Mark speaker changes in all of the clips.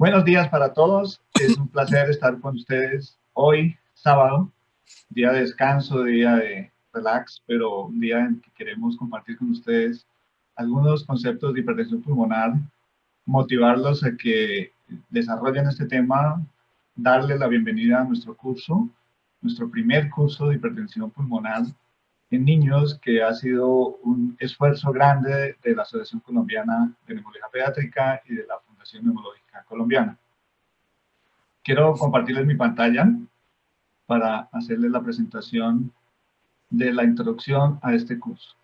Speaker 1: Buenos días para todos. Es un placer estar con ustedes hoy, sábado, día de descanso, día de relax, pero un día en que queremos compartir con ustedes algunos conceptos de hipertensión pulmonar, motivarlos a que desarrollen este tema, darle la bienvenida a nuestro curso, nuestro primer curso de hipertensión pulmonar en niños, que ha sido un esfuerzo grande de la Asociación Colombiana de Neumología Pediátrica y de la Fundación Neumológica Colombiana. Quiero compartirles mi pantalla para hacerles la presentación de la introducción a este curso.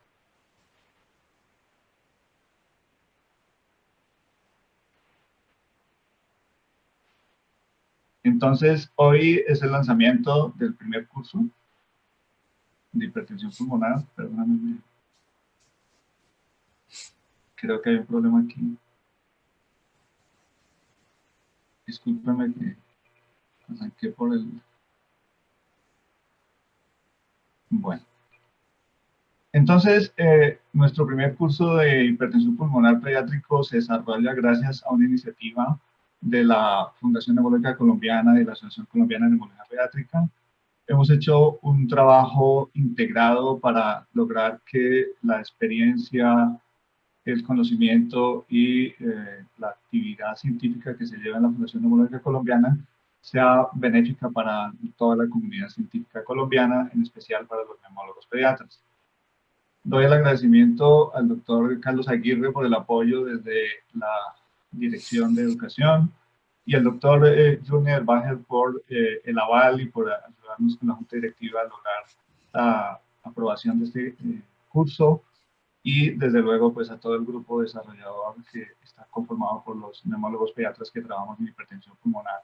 Speaker 1: Entonces, hoy es el lanzamiento del primer curso de hipertensión pulmonar. Perdóname. Creo que hay un problema aquí. Discúlpeme que arranqué por el... Bueno. Entonces, eh, nuestro primer curso de hipertensión pulmonar pediátrico se desarrolla gracias a una iniciativa de la Fundación Neumológica Colombiana y la Asociación Colombiana de Neumología Pediátrica. Hemos hecho un trabajo integrado para lograr que la experiencia el conocimiento y eh, la actividad científica que se lleva en la Fundación Neumológica Colombiana sea benéfica para toda la comunidad científica colombiana, en especial para los neumólogos pediatras. Doy el agradecimiento al doctor Carlos Aguirre por el apoyo desde la Dirección de Educación y al doctor eh, Junior Bajer por eh, el aval y por ayudarnos con la Junta Directiva a lograr la aprobación de este curso y desde luego pues a todo el grupo desarrollador que está conformado por los neumólogos pediatras que trabajamos en hipertensión pulmonar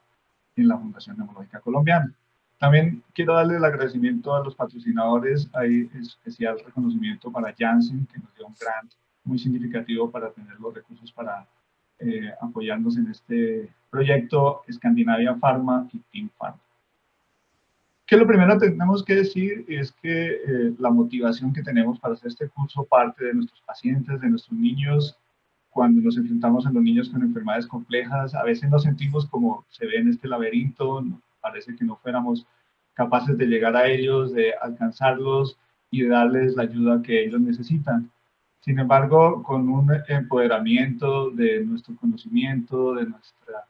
Speaker 1: en la Fundación Neumológica Colombiana. También quiero darle el agradecimiento a los patrocinadores, hay especial reconocimiento para Janssen que nos dio un grant muy significativo para tener los recursos para eh, apoyarnos en este proyecto, Escandinavia Pharma y Team Pharma que lo primero que tenemos que decir es que eh, la motivación que tenemos para hacer este curso parte de nuestros pacientes, de nuestros niños, cuando nos enfrentamos a los niños con enfermedades complejas, a veces nos sentimos como se ve en este laberinto, parece que no fuéramos capaces de llegar a ellos, de alcanzarlos y de darles la ayuda que ellos necesitan. Sin embargo, con un empoderamiento de nuestro conocimiento, de nuestra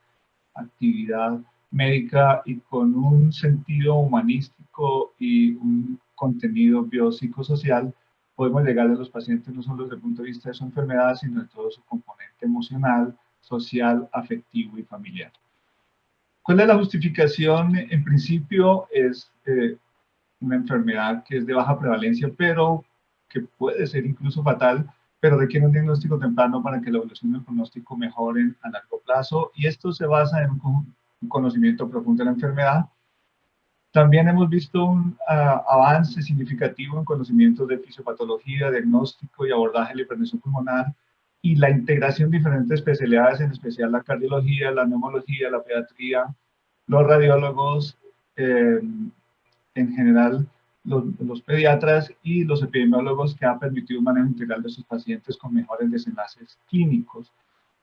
Speaker 1: actividad médica y con un sentido humanístico y un contenido biopsicosocial, podemos llegar a los pacientes no solo desde el punto de vista de su enfermedad, sino de todo su componente emocional, social, afectivo y familiar. ¿Cuál es la justificación? En principio es eh, una enfermedad que es de baja prevalencia, pero que puede ser incluso fatal, pero requiere un diagnóstico temprano para que la evolución del pronóstico mejore a largo plazo. Y esto se basa en un un conocimiento profundo de la enfermedad. También hemos visto un ah, avance significativo en conocimientos de fisiopatología, diagnóstico y abordaje de la hipertensión pulmonar y la integración de diferentes especialidades, en especial la cardiología, la neumología, la pediatría, los radiólogos, eh, en general los, los, pediatras y los epidemiólogos que han permitido un manejo integral de sus pacientes con mejores desenlaces clínicos.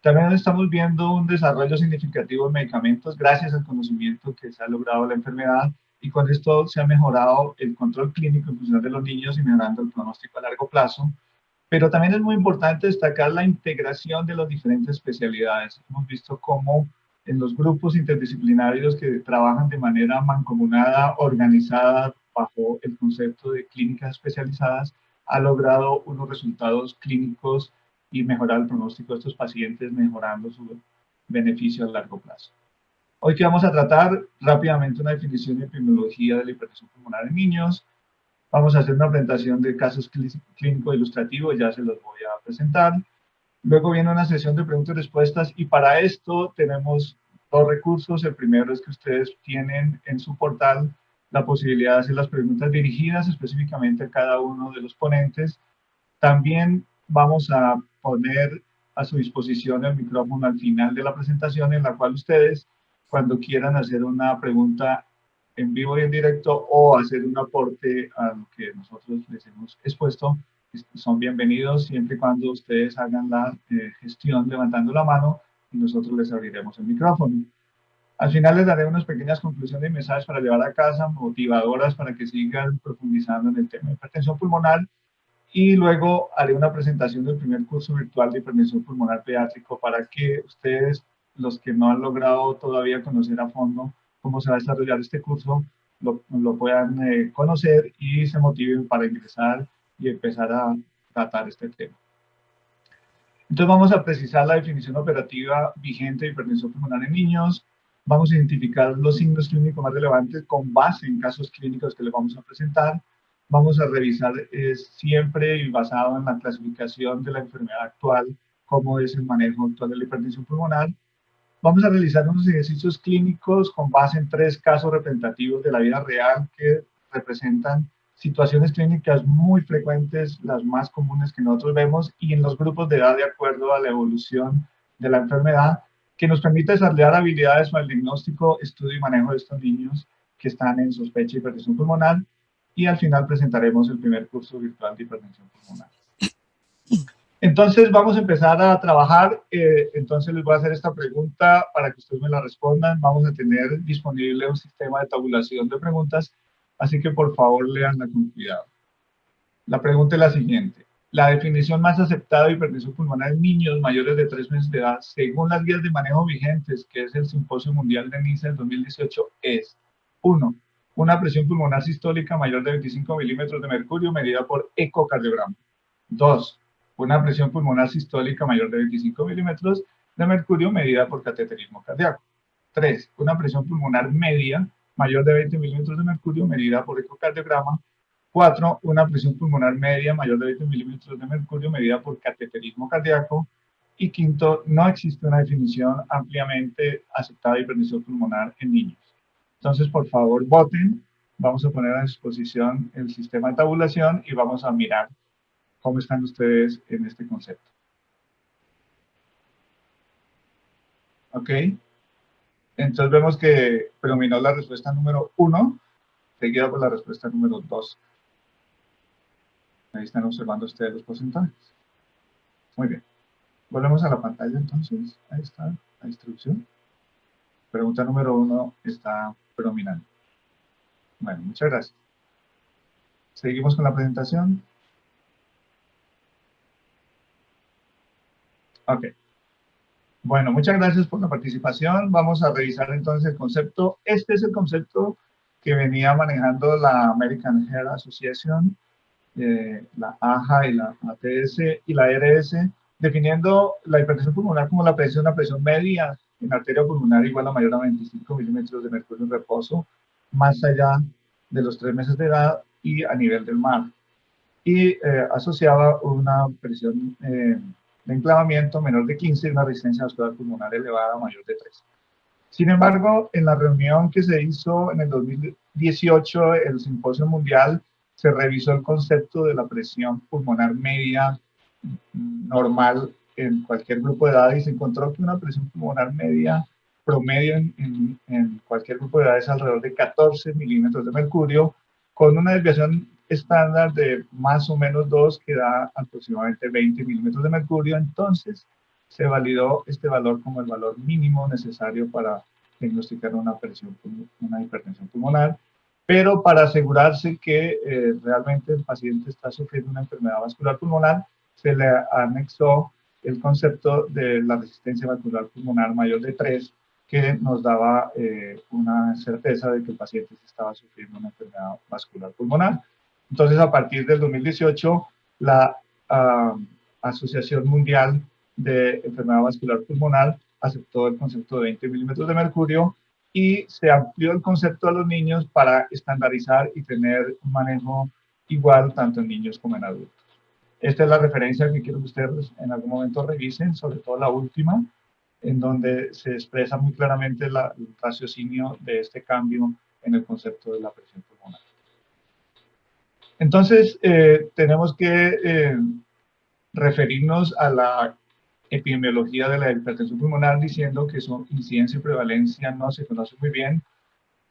Speaker 1: También estamos viendo un desarrollo significativo de medicamentos gracias al conocimiento que se ha logrado la enfermedad y con esto se ha mejorado el control clínico en función de los niños y mejorando el pronóstico a largo plazo. Pero también es muy importante destacar la integración de las diferentes especialidades. Hemos visto cómo en los grupos interdisciplinarios que trabajan de manera mancomunada, organizada, bajo el concepto de clínicas especializadas, ha logrado unos resultados clínicos y mejorar el pronóstico de estos pacientes, mejorando su beneficio a largo plazo. Hoy que vamos a tratar rápidamente una definición de epidemiología de la hipertensión pulmonar en niños. Vamos a hacer una presentación de casos clínicos ilustrativos, ya se los voy a presentar. Luego viene una sesión de preguntas y respuestas y para esto tenemos dos recursos. El primero es que ustedes tienen en su portal la posibilidad de hacer las preguntas dirigidas específicamente a cada uno de los ponentes. También vamos a poner a su disposición el micrófono al final de la presentación en la cual ustedes, cuando quieran hacer una pregunta en vivo y en directo o hacer un aporte a lo que nosotros les hemos expuesto, son bienvenidos siempre y cuando ustedes hagan la eh, gestión levantando la mano nosotros les abriremos el micrófono. Al final les daré unas pequeñas conclusiones y mensajes para llevar a casa, motivadoras para que sigan profundizando en el tema de hipertensión pulmonar y luego haré una presentación del primer curso virtual de hipertensión pulmonar pediátrico para que ustedes, los que no han logrado todavía conocer a fondo cómo se va a desarrollar este curso, lo, puedan eh, conocer y se motiven para ingresar y empezar a tratar este tema. Entonces vamos a precisar la definición operativa vigente de hipertensión pulmonar en niños, vamos a identificar los signos clínicos más relevantes con base en casos clínicos que les vamos a presentar. Vamos a revisar siempre y basado en la clasificación de la enfermedad actual, cómo es el manejo actual de la hipertensión pulmonar. Vamos a realizar unos ejercicios clínicos con base en tres casos representativos de la vida real que representan situaciones clínicas muy frecuentes, las más comunes que nosotros vemos, y en los grupos de edad de acuerdo a la evolución de la enfermedad, que nos permite desarrollar habilidades para el diagnóstico, estudio y manejo de estos niños que están en sospecha de hipertensión pulmonar y al final presentaremos el primer curso virtual de hipertensión pulmonar. Entonces vamos a empezar a trabajar, eh, entonces les voy a hacer esta pregunta para que ustedes me la respondan. Vamos a tener disponible un sistema de tabulación de preguntas, así que por favor leanla con cuidado. La pregunta es la siguiente. La definición más aceptada de hipertensión pulmonar en niños mayores de 3 meses de edad, según las guías de manejo vigentes, que es el Simposio Mundial de NISA del 2018, es 1. Una presión pulmonar sistólica mayor de 25 milímetros de mercurio medida por ecocardiograma. 2. Una presión pulmonar sistólica mayor de 25 milímetros de mercurio medida por cateterismo cardíaco. 3. Una presión pulmonar media mayor de 20 milímetros de mercurio medida por ecocardiograma 4. Una presión pulmonar media mayor de 20 milímetros de mercurio medida por cateterismo cardíaco. Y quinto, no existe una definición ampliamente aceptada de hipertensión pulmonar en niños. Entonces, por favor, voten. Vamos a poner a disposición el sistema de tabulación y vamos a mirar cómo están ustedes en este concepto. ¿Ok? Entonces vemos que predominó la respuesta número 1, seguida por la respuesta número 2. Ahí están observando ustedes los porcentajes. Muy bien. Volvemos a la pantalla entonces. Ahí está la instrucción. Pregunta número uno está predominante. Bueno, muchas gracias. Seguimos con la presentación. Ok. Bueno, muchas gracias por la participación. Vamos a revisar entonces el concepto. Este es el concepto que venía manejando la American Heart Association la AJA y la ATS y la RS, definiendo la hipertensión pulmonar como la presión, una presión media en arteria pulmonar igual a mayor a 25 milímetros de mercurio en reposo, más allá de los tres meses de edad y a nivel del mar. Y eh, asociaba una presión eh, de enclavamiento menor de 15 y una resistencia vascular pulmonar elevada mayor de 3. Sin embargo, en la reunión que se hizo en el 2018, el Simposio Mundial se revisó el concepto de la presión pulmonar media normal en cualquier grupo de edad y se encontró que una presión pulmonar media promedio en, en, cualquier grupo de edad es alrededor de 14 milímetros de mercurio, con una desviación estándar de más o menos 2 que da aproximadamente 20 milímetros de mercurio. Entonces se validó este valor como el valor mínimo necesario para diagnosticar una, presión, una hipertensión pulmonar pero para asegurarse que eh, realmente el paciente está sufriendo una enfermedad vascular pulmonar, se le anexó el concepto de la resistencia vascular pulmonar mayor de 3, que nos daba eh, una certeza de que el paciente estaba sufriendo una enfermedad vascular pulmonar. Entonces, a partir del 2018, la Asociación Mundial de Enfermedad Vascular Pulmonar aceptó el concepto de 20 milímetros de mercurio y se amplió el concepto a los niños para estandarizar y tener un manejo igual tanto en niños como en adultos. Esta es la referencia que quiero que ustedes en algún momento revisen, sobre todo la última, en donde se expresa muy claramente el raciocinio de este cambio en el concepto de la presión pulmonar. Entonces, eh, tenemos que eh, referirnos a la epidemiología de la hipertensión pulmonar diciendo que su incidencia y prevalencia no se conoce muy bien.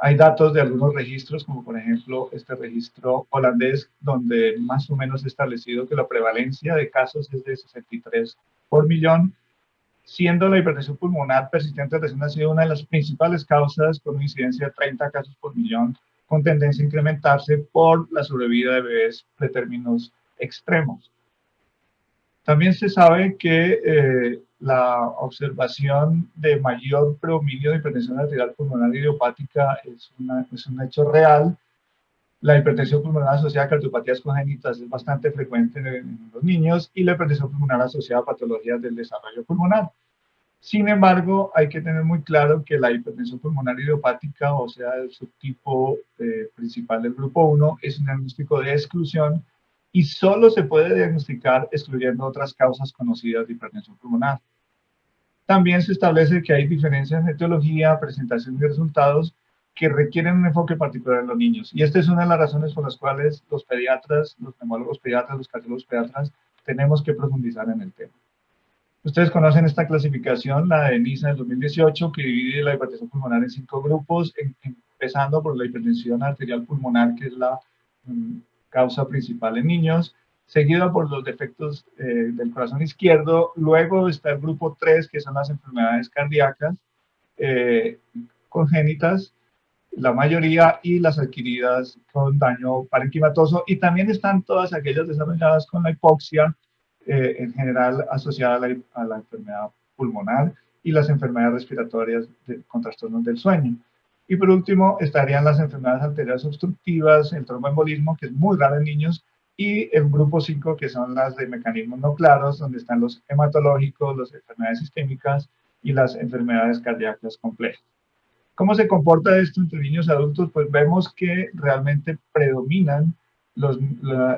Speaker 1: Hay datos de algunos registros, como por ejemplo este registro holandés, donde más o menos establecido que la prevalencia de casos es de 63 por millón. siendo la hipertensión pulmonar persistente recién nacida una de las principales causas con una incidencia de 30 casos por millón, con tendencia a incrementarse por la sobrevida de bebés pretérminos extremos. También se sabe que eh, la observación de mayor predominio de hipertensión arterial pulmonar idiopática es, es un hecho real. La hipertensión pulmonar asociada a cardiopatías congénitas es bastante frecuente en, los niños y la hipertensión pulmonar asociada a patologías del desarrollo pulmonar. Sin embargo, hay que tener muy claro que la hipertensión pulmonar idiopática, o sea, el subtipo eh, principal del grupo 1, es un diagnóstico de exclusión y solo se puede diagnosticar excluyendo otras causas conocidas de hipertensión pulmonar. También se establece que hay diferencias en etiología, presentación y resultados que requieren un enfoque particular en los niños. Y esta es una de las razones por las cuales los pediatras, los neumólogos pediatras, los cardiólogos pediatras, tenemos que profundizar en el tema. Ustedes conocen esta clasificación, la de NISA del 2018, que divide la hipertensión pulmonar en cinco grupos, empezando por la hipertensión arterial pulmonar, que es la mm, causa principal en niños, seguida por los defectos eh, del corazón izquierdo. Luego está el grupo 3, que son las enfermedades cardíacas eh, congénitas, la mayoría, y las adquiridas con daño parenquimatoso. Y también están todas aquellas desarrolladas con la hipoxia, eh, en general asociada a la, enfermedad pulmonar y las enfermedades respiratorias con trastornos del sueño. Y por último, estarían las enfermedades arteriales obstructivas, el tromboembolismo, que es muy raro en niños, y el grupo 5, que son las de mecanismos no claros, donde están los hematológicos, las enfermedades sistémicas y las enfermedades cardíacas complejas. ¿Cómo se comporta esto entre niños y adultos? Pues vemos que realmente predominan los,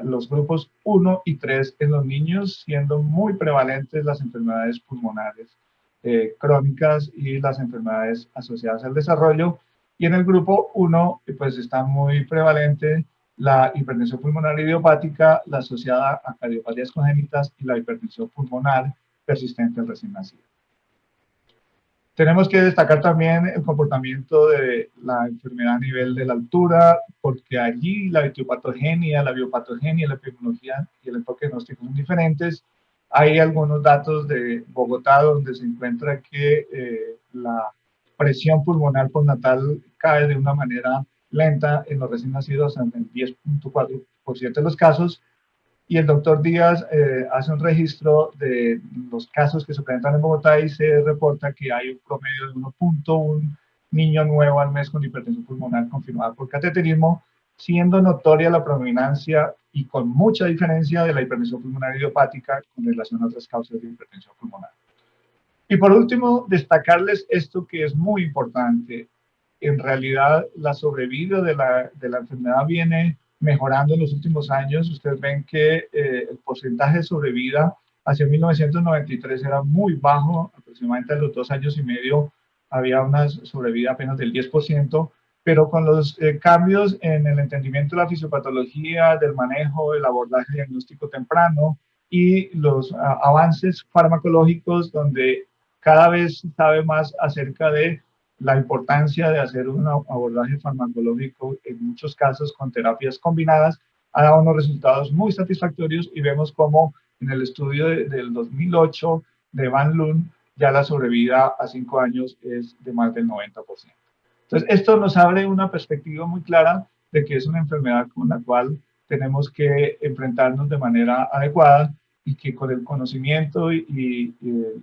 Speaker 1: los grupos 1 y 3 en los niños, siendo muy prevalentes las enfermedades pulmonares eh, crónicas y las enfermedades asociadas al desarrollo, y en el grupo 1, pues está muy prevalente la hipertensión pulmonar idiopática, la asociada a cardiopatías congénitas y la hipertensión pulmonar persistente recién nacido. Tenemos que destacar también el comportamiento de la enfermedad a nivel de la altura, porque allí la etiopatogenia, la biopatogenia, la epidemiología y el enfoque diagnóstico son diferentes. Hay algunos datos de Bogotá donde se encuentra que eh, la presión pulmonar postnatal cae de una manera lenta en los recién nacidos en el 10.4% de los casos. Y el doctor Díaz eh, hace un registro de los casos que se presentan en Bogotá y se reporta que hay un promedio de 1.1 niño nuevo al mes con hipertensión pulmonar confirmada por cateterismo, siendo notoria la predominancia y con mucha diferencia de la hipertensión pulmonar idiopática con relación a otras causas de hipertensión pulmonar. Y por último, destacarles esto que es muy importante. En realidad, la sobrevida de la, de la enfermedad viene mejorando en los últimos años. Ustedes ven que eh, el porcentaje de sobrevida hacia 1993 era muy bajo, aproximadamente a los dos años y medio había una sobrevida apenas del 10%, pero con los eh, cambios en el entendimiento de la fisiopatología, del manejo, del abordaje diagnóstico temprano y los avances farmacológicos donde cada vez sabe más acerca de la importancia de hacer un abordaje farmacológico en muchos casos con terapias combinadas ha dado unos resultados muy satisfactorios y vemos como en el estudio del 2008 de Van Loon ya la sobrevida a cinco años es de más del 90%. Entonces, esto nos abre una perspectiva muy clara de que es una enfermedad con la cual tenemos que enfrentarnos de manera adecuada y que con el conocimiento y,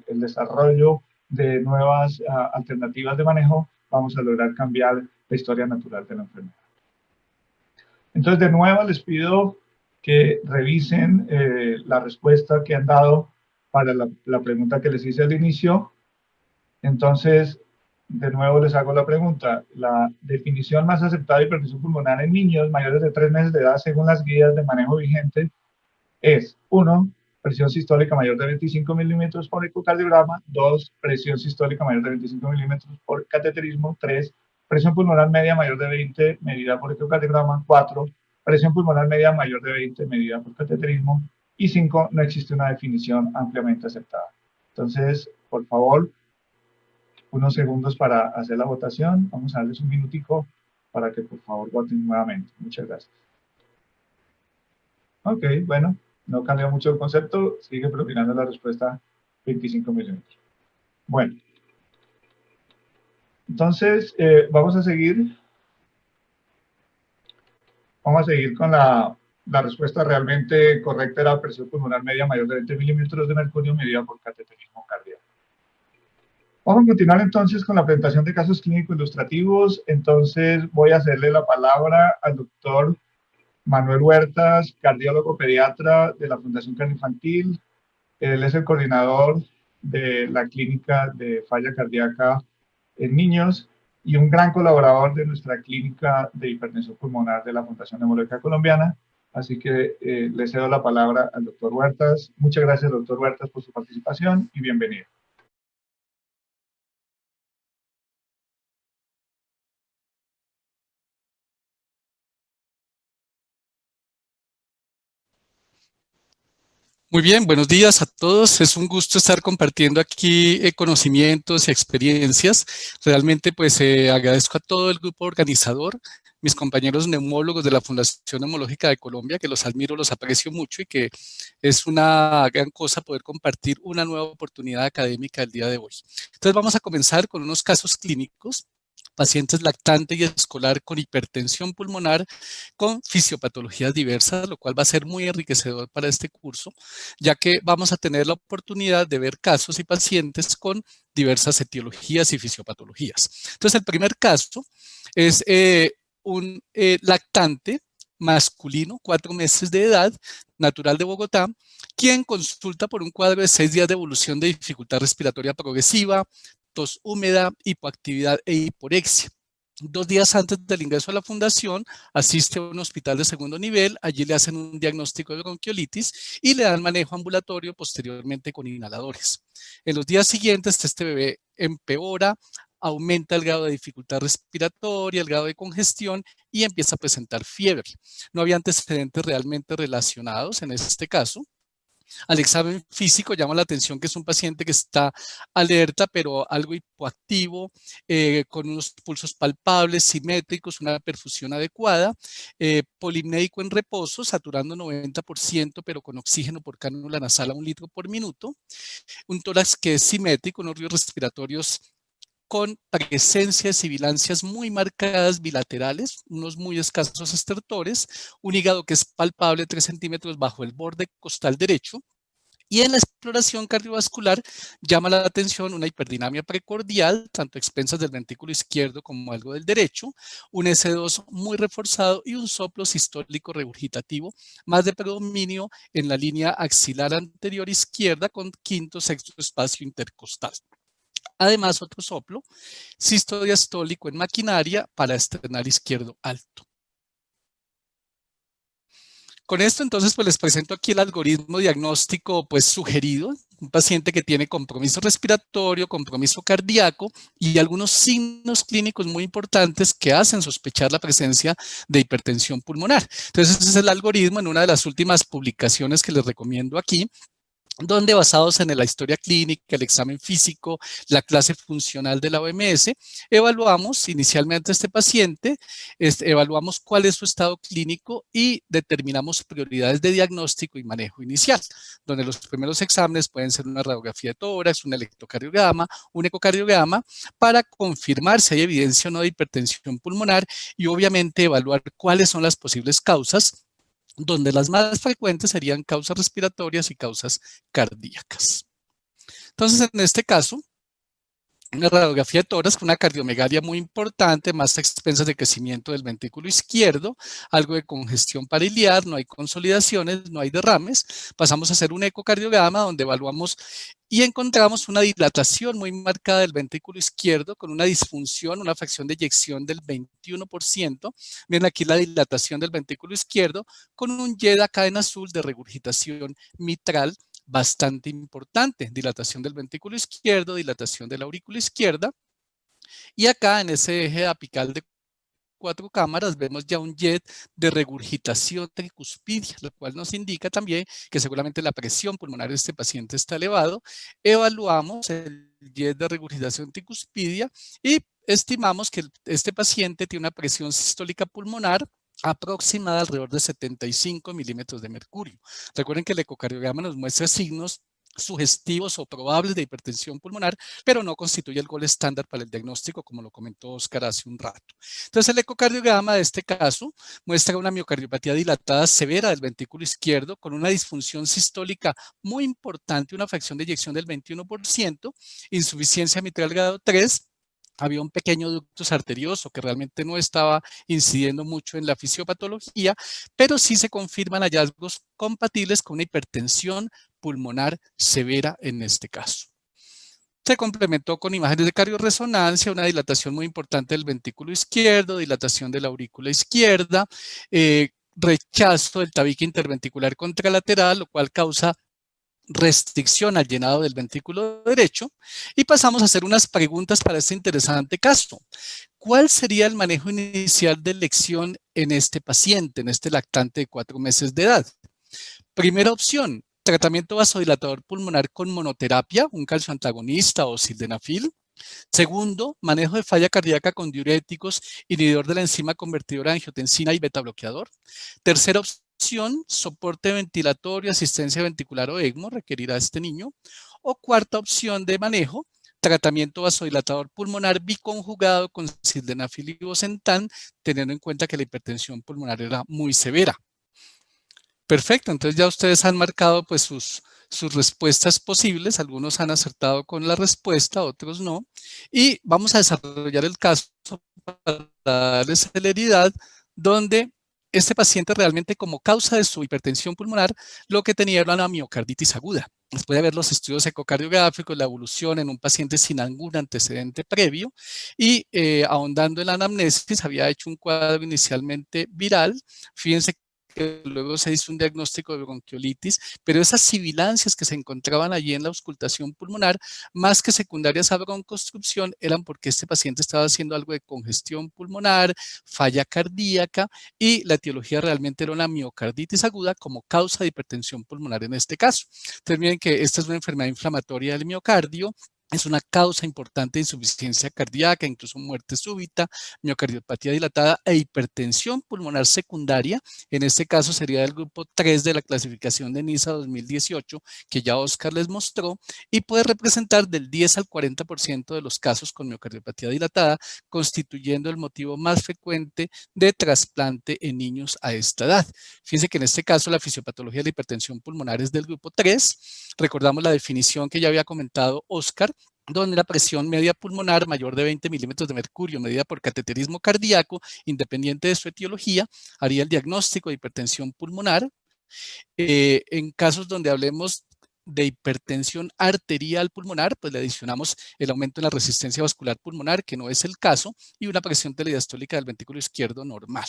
Speaker 1: el desarrollo de nuevas ah, alternativas de manejo vamos a lograr cambiar la historia natural de la enfermedad. Entonces, de nuevo les pido que revisen eh, la respuesta que han dado para la, la, pregunta que les hice al inicio. Entonces, de nuevo les hago la pregunta. La definición más aceptada de hipertensión pulmonar en niños mayores de 3 meses de edad, según las guías de manejo vigente, es 1 presión sistólica mayor de 25 milímetros por ecocardiograma, 2, presión sistólica mayor de 25 milímetros por cateterismo, 3, presión pulmonar media mayor de 20 medida por ecocardiograma, 4, presión pulmonar media mayor de 20 medida por cateterismo, y 5, no existe una definición ampliamente aceptada. Entonces, por favor, unos segundos para hacer la votación. Vamos a darles un minutico para que por favor voten nuevamente. Muchas gracias. Ok, bueno, no cambia mucho el concepto, sigue propinando la respuesta 25 milímetros. Bueno. Entonces, eh, vamos a seguir. Vamos a seguir con la, la respuesta realmente correcta. Era presión pulmonar media mayor de 20 milímetros de mercurio medida por cateterismo cardíaco. Vamos a continuar entonces con la presentación de casos clínicos ilustrativos. Entonces voy a hacerle la palabra al doctor Manuel Huertas, cardiólogo pediatra de la Fundación Cardio Infantil. Él es el coordinador de la clínica de falla cardíaca en niños y un gran colaborador de nuestra clínica de hipertensión pulmonar de la Fundación Neumológica Colombiana. Así que eh, le cedo la palabra al doctor Huertas. Muchas gracias, doctor Huertas, por su participación y bienvenido.
Speaker 2: Muy bien, buenos días a todos. Es un gusto estar compartiendo aquí eh, conocimientos y experiencias. Realmente pues eh, agradezco a todo el grupo organizador, mis compañeros neumólogos de la Fundación Neumológica de Colombia, que los admiro, los aprecio mucho y que es una gran cosa poder compartir una nueva oportunidad académica el día de hoy. Entonces vamos a comenzar con unos casos clínicos pacientes lactantes y escolar con hipertensión pulmonar con fisiopatologías diversas, lo cual va a ser muy enriquecedor para este curso, ya que vamos a tener la oportunidad de ver casos y pacientes con diversas etiologías y fisiopatologías. Entonces, el primer caso es eh, un eh, lactante masculino, cuatro meses de edad, natural de Bogotá, quien consulta por un cuadro de seis días de evolución de dificultad respiratoria progresiva, tos húmeda, hipoactividad e hiporexia. Dos días antes del ingreso a la fundación, asiste a un hospital de segundo nivel, allí le hacen un diagnóstico de bronquiolitis y le dan manejo ambulatorio posteriormente con inhaladores. En los días siguientes, este bebé empeora, aumenta el grado de dificultad respiratoria, el grado de congestión y empieza a presentar fiebre. No había antecedentes realmente relacionados en este caso. Al examen físico llama la atención que es un paciente que está alerta, pero algo hipoactivo, eh, con unos pulsos palpables, simétricos, una perfusión adecuada, eh, en reposo, saturando 90%, pero con oxígeno por cánula nasal a un litro por minuto, un tórax que es simétrico, unos ríos respiratorios con presencia de sibilancias muy marcadas bilaterales, unos muy escasos estertores, un hígado que es palpable 3 centímetros bajo el borde costal derecho, y en la exploración cardiovascular llama la atención una hiperdinamia precordial, tanto expensas del ventrículo izquierdo como algo del derecho, un S2 muy reforzado y un soplo sistólico regurgitativo, más de predominio en la línea axilar anterior izquierda con quinto sexto espacio intercostal. Además, otro soplo, sistodiastólico en maquinaria para esternal izquierdo alto. Con esto entonces pues les presento aquí el algoritmo diagnóstico pues sugerido, un paciente que tiene compromiso respiratorio, compromiso cardíaco y algunos signos clínicos muy importantes que hacen sospechar la presencia de hipertensión pulmonar. Entonces ese es el algoritmo en una de las últimas publicaciones que les recomiendo aquí, donde basados en la historia clínica, el examen físico, la clase funcional de la OMS, evaluamos inicialmente a este paciente, este, evaluamos cuál es su estado clínico y determinamos prioridades de diagnóstico y manejo inicial, donde los primeros exámenes pueden ser una radiografía de tórax, un electrocardiograma, un ecocardiograma, para confirmar si hay evidencia o no de hipertensión pulmonar y obviamente evaluar cuáles son las posibles causas donde las más frecuentes serían causas respiratorias y causas cardíacas. Entonces, en este caso, una radiografía de tórax con una cardiomegalia muy importante, más expensas de crecimiento del ventrículo izquierdo, algo de congestión pariliar, no hay consolidaciones, no hay derrames. Pasamos a hacer un ecocardiograma donde evaluamos y encontramos una dilatación muy marcada del ventrículo izquierdo con una disfunción, una fracción de eyección del 21%. Miren aquí la dilatación del ventrículo izquierdo con un YED acá en azul de regurgitación mitral bastante importante. Dilatación del ventrículo izquierdo, dilatación de la aurícula izquierda. Y acá en ese eje apical de cuatro cámaras vemos ya un jet de regurgitación tricuspidia, lo cual nos indica también que seguramente la presión pulmonar de este paciente está elevado. Evaluamos el jet de regurgitación tricuspidia y estimamos que este paciente tiene una presión sistólica pulmonar aproximada alrededor de 75 milímetros de mercurio. Recuerden que el ecocardiograma nos muestra signos sugestivos o probables de hipertensión pulmonar, pero no constituye el gol estándar para el diagnóstico, como lo comentó Oscar hace un rato. Entonces, el ecocardiograma de este caso muestra una miocardiopatía dilatada severa del ventrículo izquierdo con una disfunción sistólica muy importante, una fracción de eyección del 21%, insuficiencia mitral grado 3, había un pequeño ductus arterioso que realmente no estaba incidiendo mucho en la fisiopatología, pero sí se confirman hallazgos compatibles con una hipertensión pulmonar severa en este caso. Se complementó con imágenes de cardiorresonancia, una dilatación muy importante del ventrículo izquierdo, dilatación de la aurícula izquierda, eh, rechazo del tabique interventricular contralateral, lo cual causa restricción al llenado del ventrículo derecho y pasamos a hacer unas preguntas para este interesante caso. ¿Cuál sería el manejo inicial de elección en este paciente, en este lactante de cuatro meses de edad? Primera opción, tratamiento vasodilatador pulmonar con monoterapia, un calcio antagonista o sildenafil. Segundo, manejo de falla cardíaca con diuréticos, inhibidor de la enzima convertidora de angiotensina y beta bloqueador. Tercera opción, soporte ventilatorio, asistencia ventricular o ECMO requerirá este niño. O cuarta opción de manejo, tratamiento vasodilatador pulmonar biconjugado con sildenafil y bosentan, teniendo en cuenta que la hipertensión pulmonar era muy severa. Perfecto, entonces ya ustedes han marcado pues sus, sus respuestas posibles, algunos han acertado con la respuesta, otros no, y vamos a desarrollar el caso para darles celeridad, donde este paciente realmente como causa de su hipertensión pulmonar lo que tenía era una miocarditis aguda. Después de ver los estudios ecocardiográficos, la evolución en un paciente sin algún antecedente previo y eh, ahondando en la anamnesis, había hecho un cuadro inicialmente viral. Fíjense luego se hizo un diagnóstico de bronquiolitis, pero esas sibilancias que se encontraban allí en la auscultación pulmonar, más que secundarias a broncostrucción, eran porque este paciente estaba haciendo algo de congestión pulmonar, falla cardíaca y la etiología realmente era una miocarditis aguda como causa de hipertensión pulmonar en este caso. Entonces miren que esta es una enfermedad inflamatoria del miocardio, es una causa importante de insuficiencia cardíaca, incluso muerte súbita, miocardiopatía dilatada e hipertensión pulmonar secundaria. En este caso sería del grupo 3 de la clasificación de NISA 2018, que ya Oscar les mostró, y puede representar del 10 al 40% de los casos con miocardiopatía dilatada, constituyendo el motivo más frecuente de trasplante en niños a esta edad. Fíjense que en este caso la fisiopatología de la hipertensión pulmonar es del grupo 3. Recordamos la definición que ya había comentado Oscar, donde la presión media pulmonar mayor de 20 milímetros de mercurio medida por cateterismo cardíaco, independiente de su etiología, haría el diagnóstico de hipertensión pulmonar. Eh, en casos donde hablemos de hipertensión arterial pulmonar, pues le adicionamos el aumento en la resistencia vascular pulmonar, que no es el caso, y una presión telediastólica del ventrículo izquierdo normal.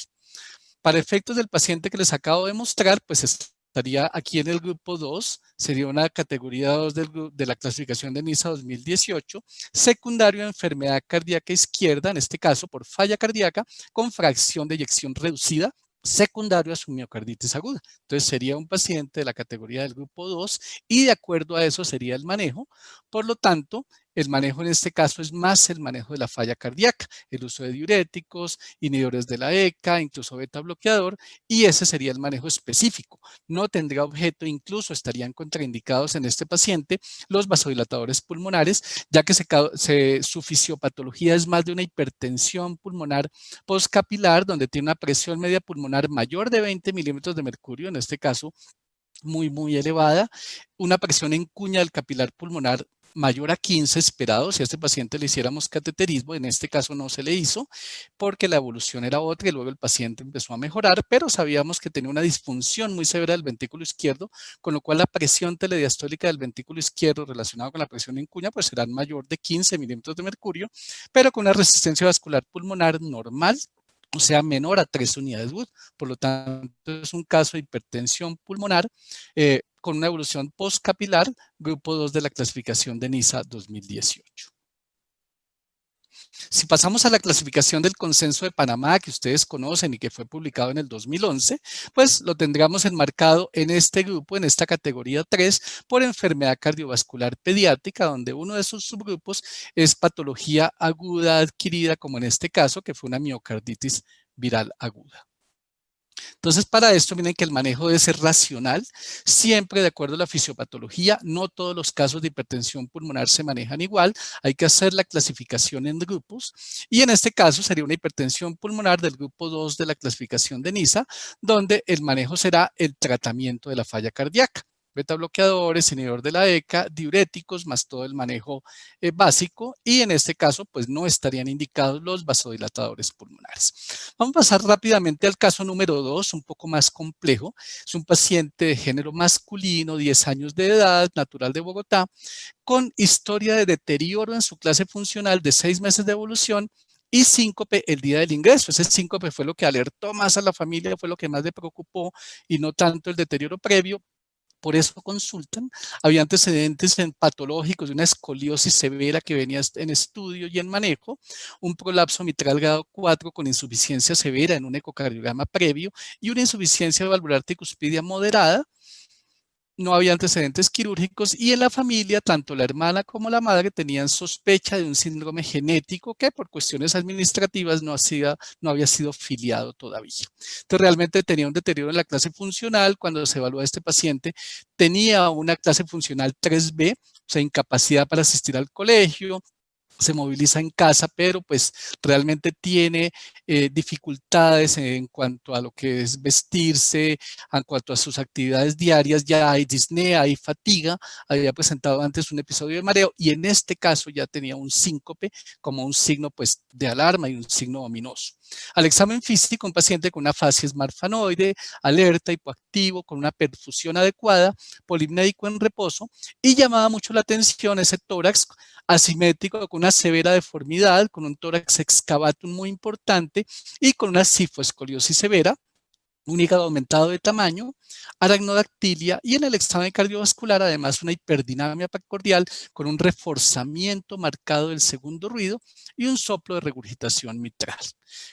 Speaker 2: Para efectos del paciente que les acabo de mostrar, pues estaría aquí en el grupo 2, sería una categoría 2 de la clasificación de NISA 2018, secundario a enfermedad cardíaca izquierda, en este caso por falla cardíaca, con fracción de eyección reducida, secundario a su miocarditis aguda. Entonces sería un paciente de la categoría del grupo 2 y de acuerdo a eso sería el manejo. Por lo tanto, el manejo en este caso es más el manejo de la falla cardíaca, el uso de diuréticos, inhibidores de la ECA, incluso beta bloqueador, y ese sería el manejo específico. No tendría objeto, incluso estarían contraindicados en este paciente los vasodilatadores pulmonares, ya que su fisiopatología es más de una hipertensión pulmonar postcapilar, donde tiene una presión media pulmonar mayor de 20 milímetros de mercurio, en este caso muy, muy elevada, una presión en cuña del capilar pulmonar mayor a 15 esperado si a este paciente le hiciéramos cateterismo, en este caso no se le hizo porque la evolución era otra y luego el paciente empezó a mejorar, pero sabíamos que tenía una disfunción muy severa del ventrículo izquierdo, con lo cual la presión telediastólica del ventrículo izquierdo relacionada con la presión en cuña pues será mayor de 15 milímetros de mercurio, pero con una resistencia vascular pulmonar normal o sea, menor a 3 unidades Wood. Por lo tanto, es un caso de hipertensión pulmonar eh, con una evolución postcapilar, grupo 2 de la clasificación de NISA 2018. Si pasamos a la clasificación del consenso de Panamá, que ustedes conocen y que fue publicado en el 2011, pues lo tendríamos enmarcado en este grupo, en esta categoría 3, por enfermedad cardiovascular pediátrica, donde uno de sus subgrupos es patología aguda adquirida, como en este caso, que fue una miocarditis viral aguda. Entonces, para esto, miren que el manejo debe ser racional, siempre de acuerdo a la fisiopatología. No todos los casos de hipertensión pulmonar se manejan igual. Hay que hacer la clasificación en grupos. Y en este caso sería una hipertensión pulmonar del grupo 2 de la clasificación de NISA, donde el manejo será el tratamiento de la falla cardíaca beta bloqueadores, inhibidor de la ECA, diuréticos, más todo el manejo eh, básico y en este caso pues no estarían indicados los vasodilatadores pulmonares. Vamos a pasar rápidamente al caso número 2, un poco más complejo. Es un paciente de género masculino, 10 años de edad, natural de Bogotá, con historia de deterioro en su clase funcional de 6 meses de evolución y síncope el día del ingreso. Ese síncope fue lo que alertó más a la familia, fue lo que más le preocupó y no tanto el deterioro previo, por eso consultan. Había antecedentes en patológicos de una escoliosis severa que venía en estudio y en manejo, un prolapso mitral grado 4 con insuficiencia severa en un ecocardiograma previo y una insuficiencia valvular tricuspidia moderada, no había antecedentes quirúrgicos y en la familia, tanto la hermana como la madre tenían sospecha de un síndrome genético que por cuestiones administrativas no, hacía, no había sido filiado todavía. Entonces realmente tenía un deterioro en la clase funcional. Cuando se evaluó a este paciente, tenía una clase funcional 3B, o sea, incapacidad para asistir al colegio, se moviliza en casa, pero pues realmente tiene eh, dificultades en cuanto a lo que es vestirse, en cuanto a sus actividades diarias, ya hay disnea, hay fatiga, había presentado antes un episodio de mareo y en este caso ya tenía un síncope como un signo pues de alarma y un signo ominoso. Al examen físico, un paciente con una fase marfanoide, alerta, hipoactivo, con una perfusión adecuada, polipnédico en reposo y llamaba mucho la atención ese tórax asimétrico con una severa deformidad, con un tórax excavatum muy importante y con una cifoescoliosis severa, hígado aumentado de tamaño, aragnodactilia y en el examen cardiovascular además una hiperdinamia precordial con un reforzamiento marcado del segundo ruido y un soplo de regurgitación mitral.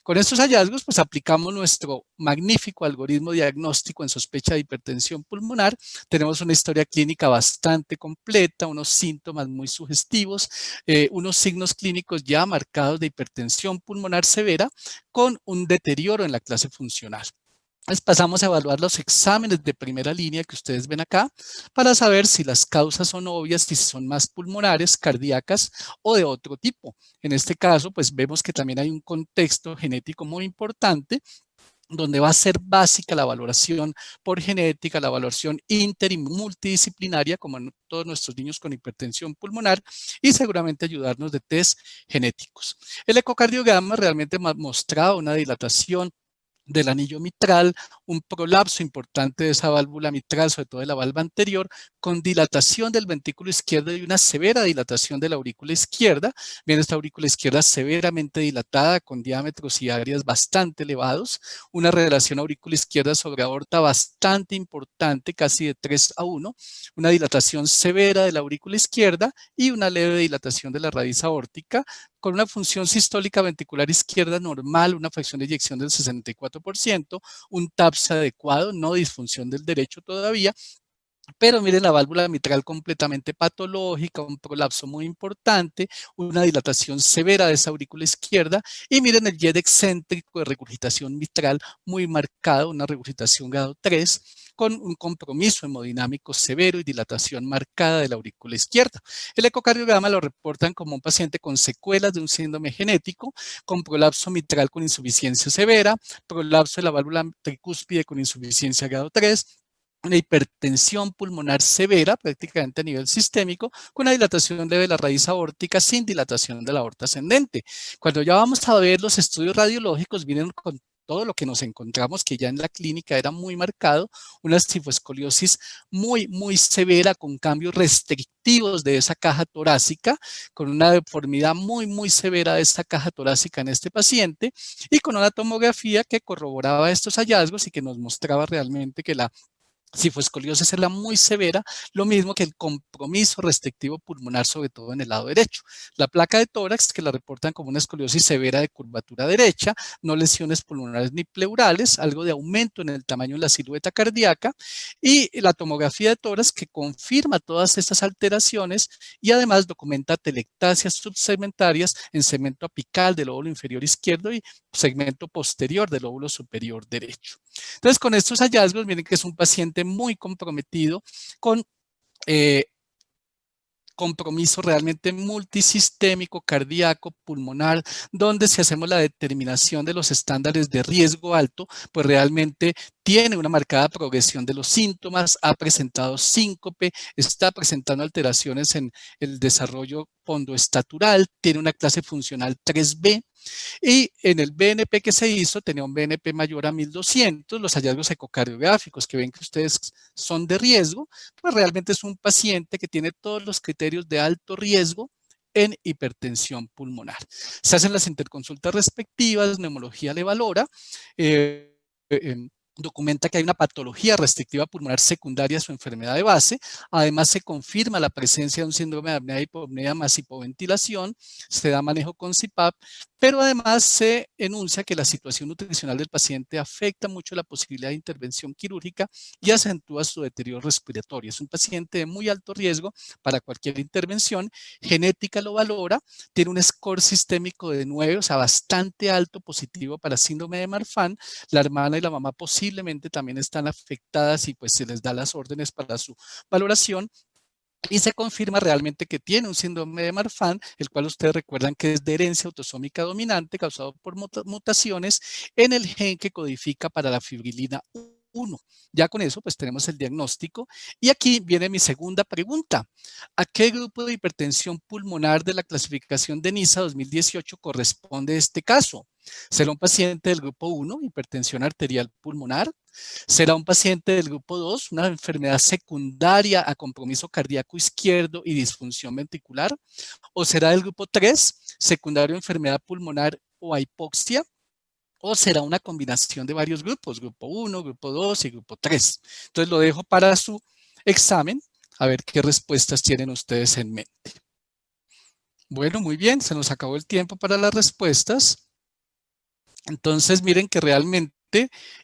Speaker 2: Con estos hallazgos pues aplicamos nuestro magnífico algoritmo diagnóstico en sospecha de hipertensión pulmonar. Tenemos una historia clínica bastante completa, unos síntomas muy sugestivos, eh, unos signos clínicos ya marcados de hipertensión pulmonar severa con un deterioro en la clase funcional pasamos a evaluar los exámenes de primera línea que ustedes ven acá para saber si las causas son obvias, si son más pulmonares, cardíacas o de otro tipo. En este caso, pues vemos que también hay un contexto genético muy importante donde va a ser básica la valoración por genética, la valoración inter y multidisciplinaria, como en todos nuestros niños con hipertensión pulmonar, y seguramente ayudarnos de test genéticos. El ecocardiograma realmente mostraba una dilatación del anillo mitral, un prolapso importante de esa válvula mitral, sobre todo de la válvula anterior, con dilatación del ventrículo izquierdo y una severa dilatación de la aurícula izquierda. Bien, esta aurícula izquierda severamente dilatada, con diámetros y áreas bastante elevados, una relación aurícula izquierda sobre aorta bastante importante, casi de 3 a 1, una dilatación severa de la aurícula izquierda y una leve dilatación de la raíz aórtica, con una función sistólica ventricular izquierda normal, una fracción de eyección del 64%, un TAPS adecuado, no disfunción del derecho todavía, pero miren la válvula mitral completamente patológica, un prolapso muy importante, una dilatación severa de esa aurícula izquierda y miren el jet excéntrico de regurgitación mitral muy marcado, una regurgitación grado 3 con un compromiso hemodinámico severo y dilatación marcada de la aurícula izquierda. El ecocardiograma lo reportan como un paciente con secuelas de un síndrome genético, con prolapso mitral con insuficiencia severa, prolapso de la válvula tricúspide con insuficiencia grado 3, una hipertensión pulmonar severa, prácticamente a nivel sistémico, con una dilatación de la raíz aórtica sin dilatación de la aorta ascendente. Cuando ya vamos a ver los estudios radiológicos, vienen con todo lo que nos encontramos que ya en la clínica era muy marcado, una cifoescoliosis muy, muy severa con cambios restrictivos de esa caja torácica, con una deformidad muy, muy severa de esta caja torácica en este paciente y con una tomografía que corroboraba estos hallazgos y que nos mostraba realmente que la si fue escoliosis es la muy severa, lo mismo que el compromiso restrictivo pulmonar, sobre todo en el lado derecho. La placa de tórax, que la reportan como una escoliosis severa de curvatura derecha, no lesiones pulmonares ni pleurales, algo de aumento en el tamaño de la silueta cardíaca, y la tomografía de tórax que confirma todas estas alteraciones y además documenta telectasias subsegmentarias en cemento apical del óvulo inferior izquierdo y segmento posterior del lóbulo superior derecho. Entonces, con estos hallazgos, miren que es un paciente muy comprometido con eh, compromiso realmente multisistémico, cardíaco, pulmonar, donde si hacemos la determinación de los estándares de riesgo alto, pues realmente tiene una marcada progresión de los síntomas, ha presentado síncope, está presentando alteraciones en el desarrollo pondoestatural, tiene una clase funcional 3B, y en el BNP que se hizo tenía un BNP mayor a 1200, los hallazgos ecocardiográficos que ven que ustedes son de riesgo, pues realmente es un paciente que tiene todos los criterios de alto riesgo en hipertensión pulmonar. Se hacen las interconsultas respectivas, neumología le valora, eh, documenta que hay una patología restrictiva pulmonar secundaria a su enfermedad de base. Además, se confirma la presencia de un síndrome de apnea hipopnea más hipoventilación. Se da manejo con CPAP, pero además se enuncia que la situación nutricional del paciente afecta mucho la posibilidad de intervención quirúrgica y acentúa su deterioro respiratorio. Es un paciente de muy alto riesgo para cualquier intervención. Genética lo valora, tiene un score sistémico de 9, o sea, bastante alto positivo para síndrome de Marfan. La hermana y la mamá posiblemente también están afectadas y pues se les da las órdenes para su valoración y se confirma realmente que tiene un síndrome de Marfan, el cual ustedes recuerdan que es de herencia autosómica dominante causado por mutaciones en el gen que codifica para la fibrilina 1. Ya con eso pues tenemos el diagnóstico y aquí viene mi segunda pregunta. ¿A qué grupo de hipertensión pulmonar de la clasificación de NISA 2018 corresponde este caso? ¿Será un paciente del grupo 1, hipertensión arterial pulmonar? ¿Será un paciente del grupo 2, una enfermedad secundaria a compromiso cardíaco izquierdo y disfunción ventricular? ¿O será del grupo 3, secundario a enfermedad pulmonar o hipoxia? ¿O será una combinación de varios grupos, grupo 1, grupo 2 y grupo 3? Entonces lo dejo para su examen, a ver qué respuestas tienen ustedes en mente. Bueno, muy bien, se nos acabó el tiempo para las respuestas. Entonces miren que realmente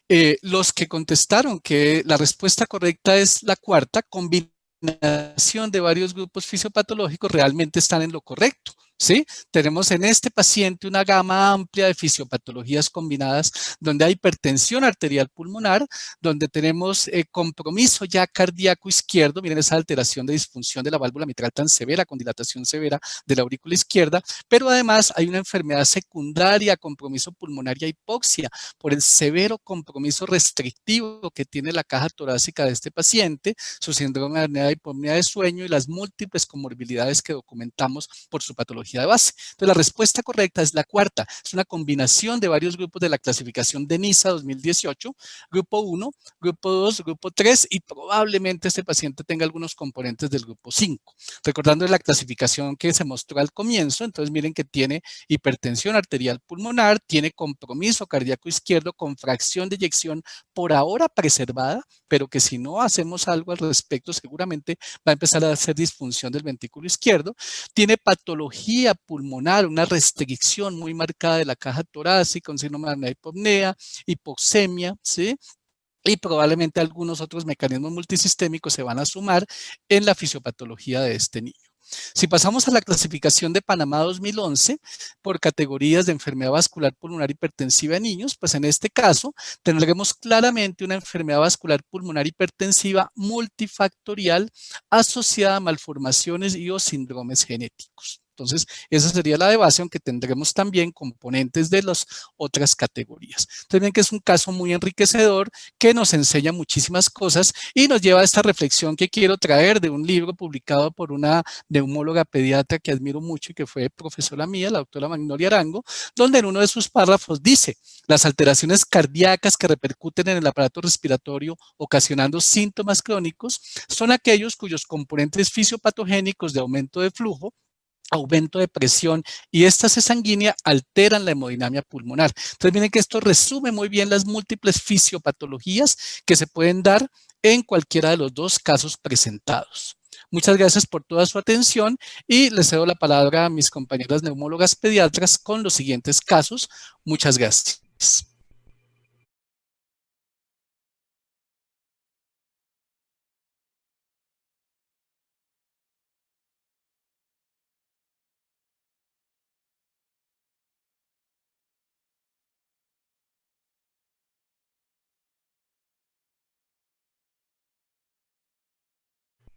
Speaker 2: eh, los que contestaron que la respuesta correcta es la cuarta, combinación de varios grupos fisiopatológicos realmente están en lo correcto. ¿Sí? Tenemos en este paciente una gama amplia de fisiopatologías combinadas donde hay hipertensión arterial pulmonar, donde tenemos eh, compromiso ya cardíaco izquierdo, miren esa alteración de disfunción de la válvula mitral tan severa, con dilatación severa de la aurícula izquierda, pero además hay una enfermedad secundaria, compromiso pulmonar y hipoxia, por el severo compromiso restrictivo que tiene la caja torácica de este paciente, su síndrome de apnea de sueño y las múltiples comorbilidades que documentamos por su patología de base. Entonces, la respuesta correcta es la cuarta. Es una combinación de varios grupos de la clasificación de NISA 2018, grupo 1, grupo 2, grupo 3 y probablemente este paciente tenga algunos componentes del grupo 5. Recordando la clasificación que se mostró al comienzo, entonces miren que tiene hipertensión arterial pulmonar, tiene compromiso cardíaco izquierdo con fracción de eyección por ahora preservada, pero que si no hacemos algo al respecto seguramente va a empezar a hacer disfunción del ventrículo izquierdo. Tiene patología pulmonar, una restricción muy marcada de la caja torácica, un síndrome de hipopnea, hipoxemia, ¿sí? y probablemente algunos otros mecanismos multisistémicos se van a sumar en la fisiopatología de este niño. Si pasamos a la clasificación de Panamá 2011 por categorías de enfermedad vascular pulmonar hipertensiva en niños, pues en este caso tendremos claramente una enfermedad vascular pulmonar hipertensiva multifactorial asociada a malformaciones y o síndromes genéticos. Entonces, esa sería la de base, aunque tendremos también componentes de las otras categorías. Entonces, que es un caso muy enriquecedor que nos enseña muchísimas cosas y nos lleva a esta reflexión que quiero traer de un libro publicado por una neumóloga pediatra que admiro mucho y que fue profesora mía, la doctora Magnolia Arango, donde en uno de sus párrafos dice, las alteraciones cardíacas que repercuten en el aparato respiratorio ocasionando síntomas crónicos son aquellos cuyos componentes fisiopatogénicos de aumento de flujo aumento de presión y esta sanguínea alteran la hemodinamia pulmonar. Entonces miren que esto resume muy bien las múltiples fisiopatologías que se pueden dar en cualquiera de los dos casos presentados. Muchas gracias por toda su atención y les cedo la palabra a mis compañeras neumólogas pediatras con los siguientes casos. Muchas gracias.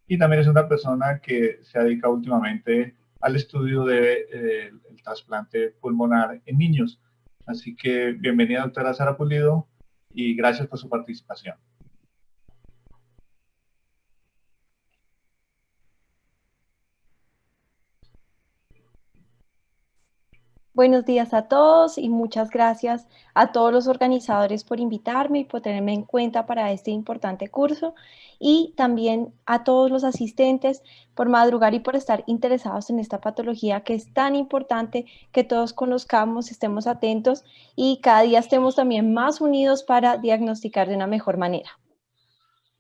Speaker 1: Y también es una persona que se dedica últimamente al estudio del de, eh, trasplante pulmonar en niños. Así que bienvenida doctora Sara Pulido y gracias por su participación.
Speaker 3: Buenos días a todos y muchas gracias a todos los organizadores por invitarme y por tenerme en cuenta para este importante curso y también a todos los asistentes por madrugar y por estar interesados en esta patología que es tan importante que todos conozcamos, estemos atentos y cada día estemos también más unidos para diagnosticar de una mejor manera.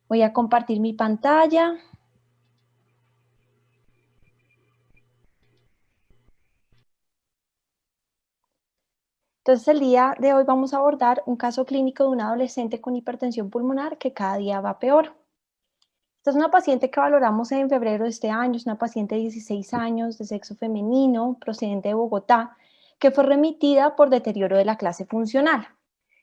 Speaker 3: Voy a compartir mi pantalla. Entonces, el día de hoy vamos a abordar un caso clínico de un adolescente con hipertensión pulmonar que cada día va peor. Esta es una paciente que valoramos en febrero de este año, es una paciente de 16 años, de sexo femenino, procedente de Bogotá, que fue remitida por deterioro de la clase funcional.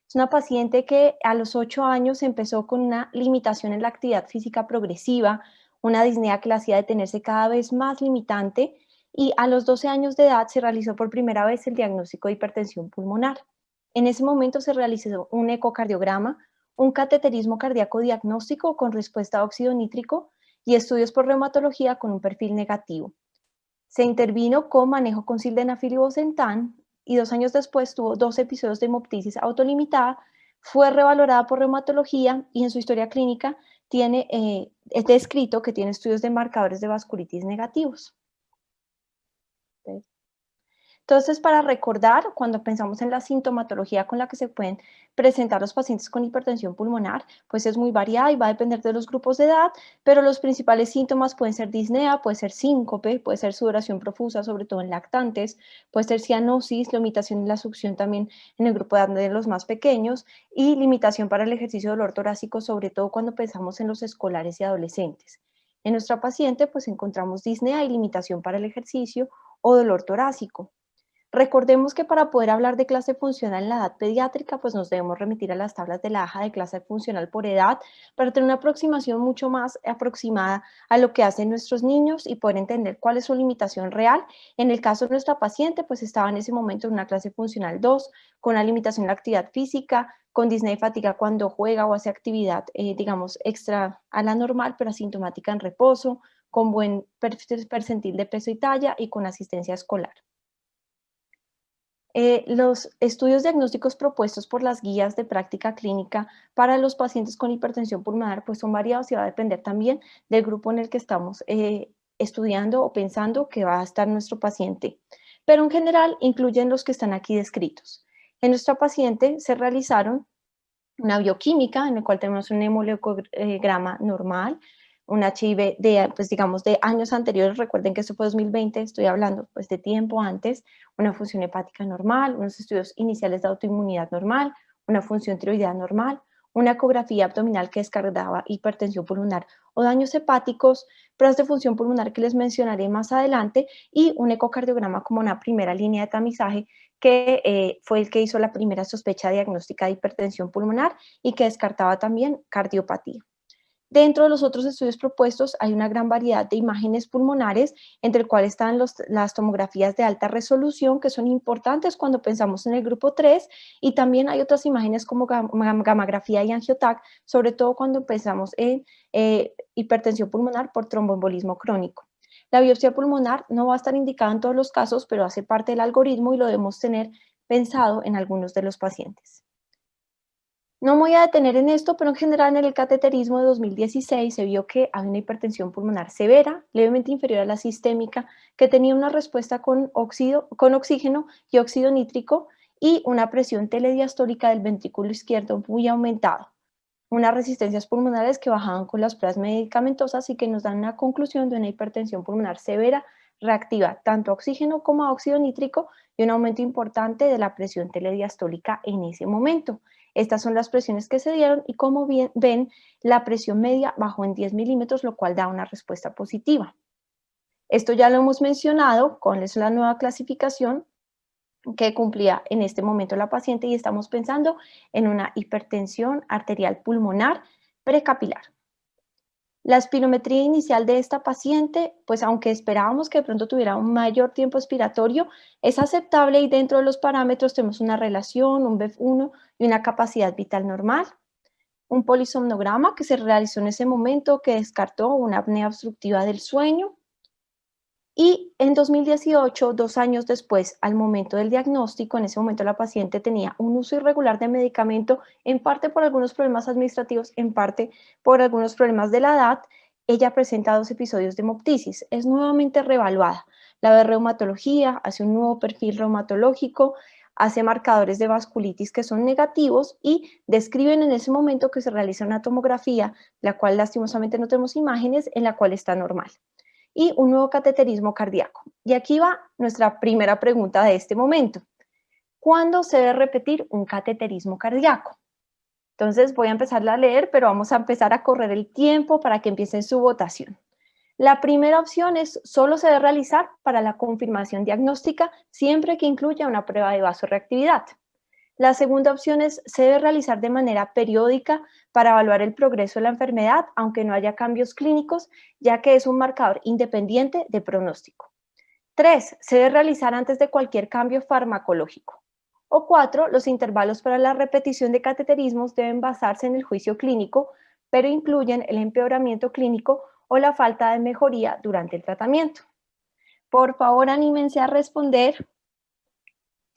Speaker 3: Es una paciente que a los 8 años empezó con una limitación en la actividad física progresiva, una disnea que la hacía detenerse cada vez más limitante y a los 12 años de edad se realizó por primera vez el diagnóstico de hipertensión pulmonar. En ese momento se realizó un ecocardiograma, un cateterismo cardíaco diagnóstico con respuesta a óxido nítrico y estudios por reumatología con un perfil negativo. Se intervino con manejo con sildenafil y bosentan y dos años después tuvo dos episodios de hemoptisis autolimitada, fue revalorada por reumatología y en su historia clínica tiene, eh, es descrito que tiene estudios de marcadores de vasculitis negativos. Entonces, para recordar, cuando pensamos en la sintomatología con la que se pueden presentar los pacientes con hipertensión pulmonar, pues es muy variada y va a depender de los grupos de edad, pero los principales síntomas pueden ser disnea, puede ser síncope, puede ser sudoración profusa, sobre todo en lactantes, puede ser cianosis, limitación en la succión también en el grupo de edad de los más pequeños y limitación para el ejercicio de dolor torácico, sobre todo cuando pensamos en los escolares y adolescentes. En nuestra paciente, pues encontramos disnea y limitación para el ejercicio o dolor torácico. Recordemos que para poder hablar de clase funcional en la edad pediátrica, pues nos debemos remitir a las tablas de la AJA de clase funcional por edad para tener una aproximación mucho más aproximada a lo que hacen nuestros niños y poder entender cuál es su limitación real. En el caso de nuestra paciente, pues estaba en ese momento en una clase funcional 2, con la limitación en la actividad física, con disnea y fatiga cuando juega o hace actividad, eh, digamos, extra a la normal, pero asintomática en reposo, con buen percentil de peso y talla y con asistencia escolar. Eh, los estudios diagnósticos propuestos por las guías de práctica clínica para los pacientes con hipertensión pulmonar pues son variados y va a depender también del grupo en el que estamos eh, estudiando o pensando que va a estar nuestro paciente. Pero en general incluyen los que están aquí descritos. En nuestra paciente se realizaron una bioquímica en la cual tenemos un hemoleucograma normal, un HIV de, pues digamos, de años anteriores, recuerden que esto fue 2020, estoy hablando pues de tiempo antes, una función hepática normal, unos estudios iniciales de autoinmunidad normal, una función tiroidea normal, una ecografía abdominal que descargaba hipertensión pulmonar o daños hepáticos, pruebas de función pulmonar que les mencionaré más adelante y un ecocardiograma como una primera línea de tamizaje que eh, fue el que hizo la primera sospecha diagnóstica de hipertensión pulmonar y que descartaba también cardiopatía. Dentro de los otros estudios propuestos hay una gran variedad de imágenes pulmonares, entre el cual están las tomografías de alta resolución, que son importantes cuando pensamos en el grupo 3, y también hay otras imágenes como gamografía y angiotac, sobre todo cuando pensamos en eh, hipertensión pulmonar por tromboembolismo crónico. La biopsia pulmonar no va a estar indicada en todos los casos, pero hace parte del algoritmo y lo debemos tener pensado en algunos de los pacientes. No voy a detener en esto, pero en general en el cateterismo de 2016 se vio que había una hipertensión pulmonar severa, levemente inferior a la sistémica, que tenía una respuesta con, con oxígeno y óxido nítrico y una presión telediastólica del ventrículo izquierdo muy aumentada. Unas resistencias pulmonares que bajaban con las pruebas medicamentosas y que nos dan una conclusión de una hipertensión pulmonar severa reactiva tanto a oxígeno como a óxido nítrico y un aumento importante de la presión telediastólica en ese momento. Estas son las presiones que se dieron y como ven, la presión media bajó en 10 milímetros, lo cual da una respuesta positiva. Esto ya lo hemos mencionado con la nueva clasificación que cumplía en este momento la paciente y estamos pensando en una hipertensión arterial pulmonar precapilar. La espirometría inicial de esta paciente, pues aunque esperábamos que de pronto tuviera un mayor tiempo expiratorio, es aceptable y dentro de los parámetros tenemos una relación, un BEF1 y una capacidad vital normal. Un polisomnograma que se realizó en ese momento que descartó una apnea obstructiva del sueño. Y en 2018, dos años después, al momento del diagnóstico, en ese momento la paciente tenía un uso irregular de medicamento, en parte por algunos problemas administrativos, en parte por algunos problemas de la edad. Ella presenta dos episodios de hemoptisis. Es nuevamente reevaluada. La de reumatología, hace un nuevo perfil reumatológico, hace marcadores de vasculitis que son negativos y describen en ese momento que se realiza una tomografía, la cual lastimosamente no tenemos imágenes, en la cual está normal y un nuevo cateterismo cardíaco. Y aquí va nuestra primera pregunta de este momento. ¿Cuándo se debe repetir un cateterismo cardíaco? Entonces voy a empezar a leer, pero vamos a empezar a correr el tiempo para que empiecen su votación. La primera opción es solo se debe realizar para la confirmación diagnóstica siempre que incluya una prueba de vasoreactividad. La segunda opción es se debe realizar de manera periódica para evaluar el progreso de la enfermedad, aunque no haya cambios clínicos, ya que es un marcador independiente de pronóstico. Tres, se debe realizar antes de cualquier cambio farmacológico. O cuatro, los intervalos para la repetición de cateterismos deben basarse en el juicio clínico, pero incluyen el empeoramiento clínico o la falta de mejoría durante el tratamiento. Por favor, anímense a responder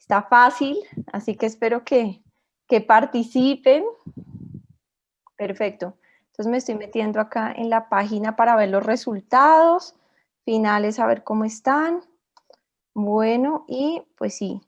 Speaker 3: Está fácil, así que espero que, que participen. Perfecto. Entonces me estoy metiendo acá en la página para ver los resultados finales, a ver cómo están. Bueno, y pues sí,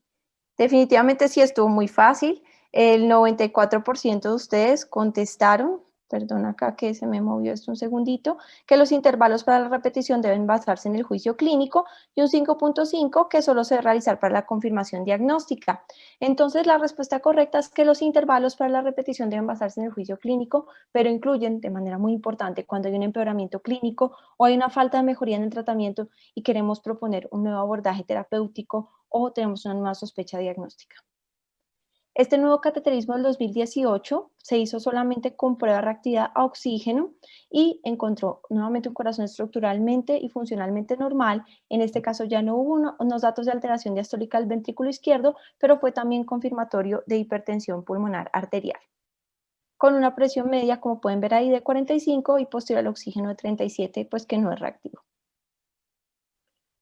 Speaker 3: definitivamente sí estuvo muy fácil. El 94% de ustedes contestaron perdón acá que se me movió esto un segundito, que los intervalos para la repetición deben basarse en el juicio clínico y un 5.5 que solo se debe realizar para la confirmación diagnóstica. Entonces la respuesta correcta es que los intervalos para la repetición deben basarse en el juicio clínico, pero incluyen de manera muy importante cuando hay un empeoramiento clínico o hay una falta de mejoría en el tratamiento y queremos proponer un nuevo abordaje terapéutico o tenemos una nueva sospecha diagnóstica. Este nuevo cateterismo del 2018 se hizo solamente con prueba de reactividad a oxígeno y encontró nuevamente un corazón estructuralmente y funcionalmente normal. En este caso ya no hubo unos datos de alteración diastólica del ventrículo izquierdo, pero fue también confirmatorio de hipertensión pulmonar arterial. Con una presión media, como pueden ver ahí, de 45 y posterior al oxígeno de 37, pues que no es reactivo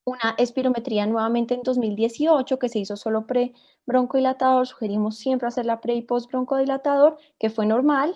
Speaker 3: una espirometría nuevamente en 2018 que se hizo solo pre-broncodilatador, sugerimos siempre hacer la pre y post broncodilatador, que fue normal.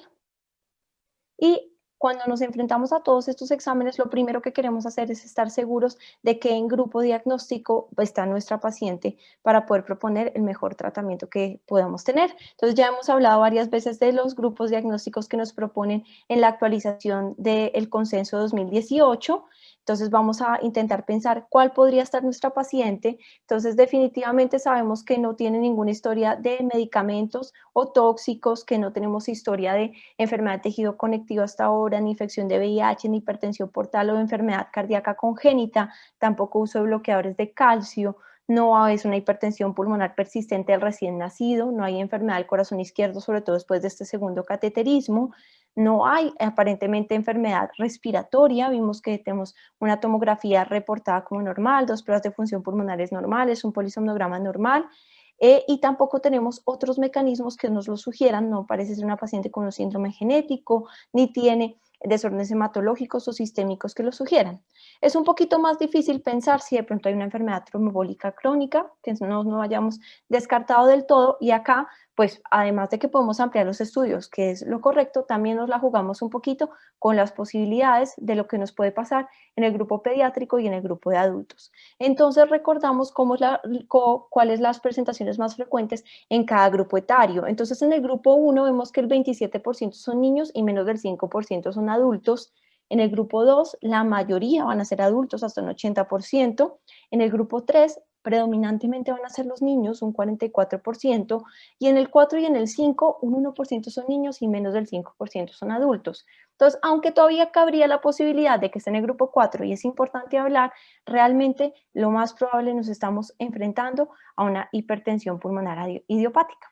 Speaker 3: Y cuando nos enfrentamos a todos estos exámenes, lo primero que queremos hacer es estar seguros de que en grupo diagnóstico está nuestra paciente para poder proponer el mejor tratamiento que podamos tener. Entonces ya hemos hablado varias veces de los grupos diagnósticos que nos proponen en la actualización del consenso 2018 entonces vamos a intentar pensar cuál podría estar nuestra paciente. Entonces definitivamente sabemos que no tiene ninguna historia de medicamentos o tóxicos, que no tenemos historia de enfermedad de tejido conectivo hasta ahora, ni infección de VIH, ni hipertensión portal o enfermedad cardíaca congénita, tampoco uso de bloqueadores de calcio, no es una hipertensión pulmonar persistente del recién nacido, no hay enfermedad del corazón izquierdo, sobre todo después de este segundo cateterismo, no hay aparentemente enfermedad respiratoria, vimos que tenemos una tomografía reportada como normal, dos pruebas de función pulmonares normales, un polisomnograma normal, eh, y tampoco tenemos otros mecanismos que nos lo sugieran, no parece ser una paciente con un síndrome genético, ni tiene desórdenes hematológicos o sistémicos que lo sugieran. Es un poquito más difícil pensar si de pronto hay una enfermedad trombólica crónica, que no, no hayamos descartado del todo, y acá pues además de que podemos ampliar los estudios, que es lo correcto, también nos la jugamos un poquito con las posibilidades de lo que nos puede pasar en el grupo pediátrico y en el grupo de adultos. Entonces recordamos cómo la, cuáles las presentaciones más frecuentes en cada grupo etario. Entonces en el grupo 1 vemos que el 27% son niños y menos del 5% son adultos. En el grupo 2, la mayoría van a ser adultos, hasta un 80%. En el grupo 3, predominantemente van a ser los niños, un 44%, y en el 4 y en el 5, un 1% son niños y menos del 5% son adultos. Entonces, aunque todavía cabría la posibilidad de que esté en el grupo 4 y es importante hablar, realmente lo más probable nos estamos enfrentando a una hipertensión pulmonar idiopática.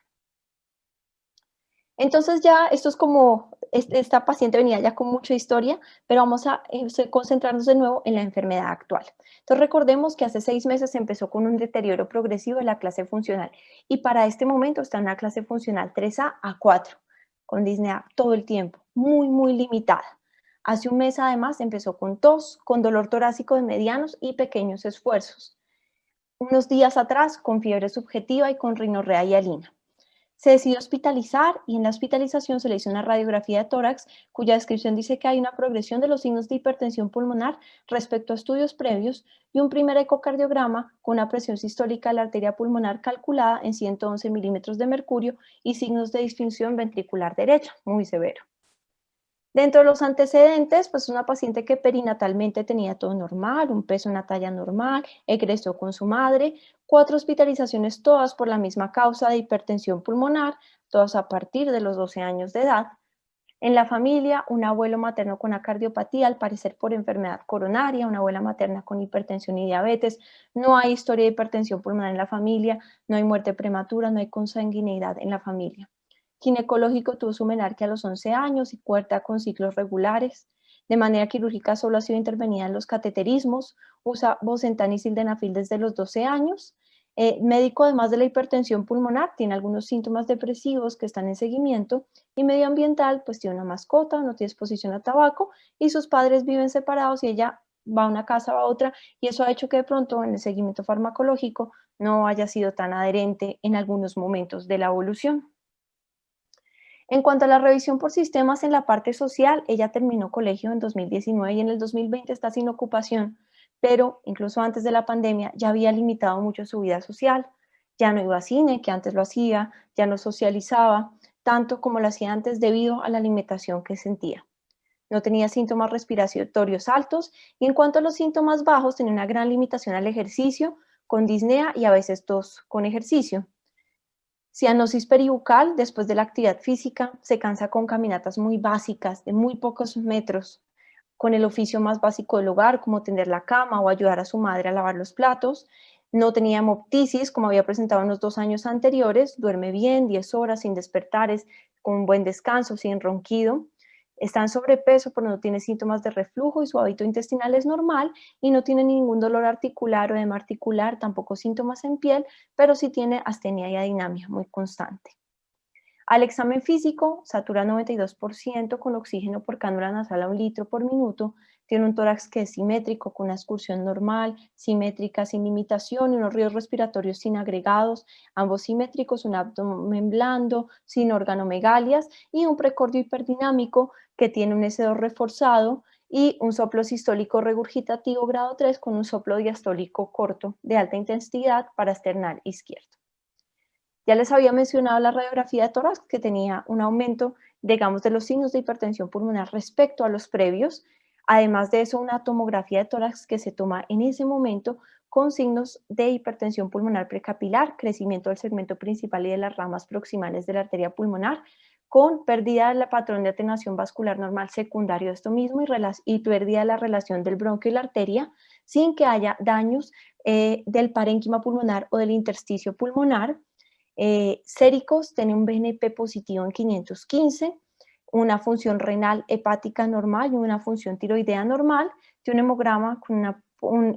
Speaker 3: Entonces ya esto es como, esta paciente venía ya con mucha historia, pero vamos a eh, concentrarnos de nuevo en la enfermedad actual. Entonces recordemos que hace seis meses empezó con un deterioro progresivo de la clase funcional y para este momento está en una clase funcional 3A a 4, con disnea todo el tiempo, muy, muy limitada. Hace un mes además empezó con tos, con dolor torácico de medianos y pequeños esfuerzos. Unos días atrás con fiebre subjetiva y con rinorrea y alina. Se decidió hospitalizar y en la hospitalización se le hizo una radiografía de tórax cuya descripción dice que hay una progresión de los signos de hipertensión pulmonar respecto a estudios previos y un primer ecocardiograma con una presión sistólica de la arteria pulmonar calculada en 111 milímetros de mercurio y signos de disfunción ventricular derecha, muy severo. Dentro de los antecedentes, pues una paciente que perinatalmente tenía todo normal, un peso, una talla normal, egresó con su madre, cuatro hospitalizaciones todas por la misma causa de hipertensión pulmonar, todas a partir de los 12 años de edad. En la familia, un abuelo materno con cardiopatía, al parecer por enfermedad coronaria, una abuela materna con hipertensión y diabetes. No hay historia de hipertensión pulmonar en la familia, no hay muerte prematura, no hay consanguineidad en la familia ginecológico tuvo su menarquia a los 11 años y cuarta con ciclos regulares. De manera quirúrgica solo ha sido intervenida en los cateterismos, usa bosentan y sildenafil desde los 12 años. Eh, médico, además de la hipertensión pulmonar, tiene algunos síntomas depresivos que están en seguimiento y medioambiental, pues tiene una mascota, no tiene exposición a tabaco y sus padres viven separados y ella va a una casa, va a otra y eso ha hecho que de pronto en el seguimiento farmacológico no haya sido tan adherente en algunos momentos de la evolución. En cuanto a la revisión por sistemas en la parte social, ella terminó colegio en 2019 y en el 2020 está sin ocupación, pero incluso antes de la pandemia ya había limitado mucho su vida social. Ya no iba a cine, que antes lo hacía, ya no socializaba, tanto como lo hacía antes debido a la limitación que sentía. No tenía síntomas respiratorios altos y en cuanto a los síntomas bajos tenía una gran limitación al ejercicio, con disnea y a veces tos con ejercicio. Cianosis peribucal, después de la actividad física, se cansa con caminatas muy básicas, de muy pocos metros, con el oficio más básico del hogar, como tender la cama o ayudar a su madre a lavar los platos. No tenía hemoptisis, como había presentado en los dos años anteriores, duerme bien, 10 horas sin despertares, con buen descanso, sin ronquido. Está en sobrepeso, pero no tiene síntomas de reflujo y su hábito intestinal es normal y no tiene ningún dolor articular o edema articular, tampoco síntomas en piel, pero sí tiene astenia y adinamia muy constante. Al examen físico, satura 92% con oxígeno por cánula nasal a un litro por minuto, tiene un tórax que es simétrico, con una excursión normal, simétrica, sin limitación, unos ríos respiratorios sin agregados, ambos simétricos, un abdomen blando, sin organomegalias, y un precordio hiperdinámico que tiene un S2 reforzado y un soplo sistólico regurgitativo grado 3 con un soplo diastólico corto de alta intensidad para esternal izquierdo. Ya les había mencionado la radiografía de tórax que tenía un aumento, digamos, de los signos de hipertensión pulmonar respecto a los previos Además de eso, una tomografía de tórax que se toma en ese momento con signos de hipertensión pulmonar precapilar, crecimiento del segmento principal y de las ramas proximales de la arteria pulmonar, con pérdida del patrón de atenuación vascular normal secundario de esto mismo y, y pérdida de la relación del bronquio y la arteria, sin que haya daños eh, del parénquima pulmonar o del intersticio pulmonar. Eh, séricos tiene un BNP positivo en 515, una función renal hepática normal y una función tiroidea normal, de un hemograma con una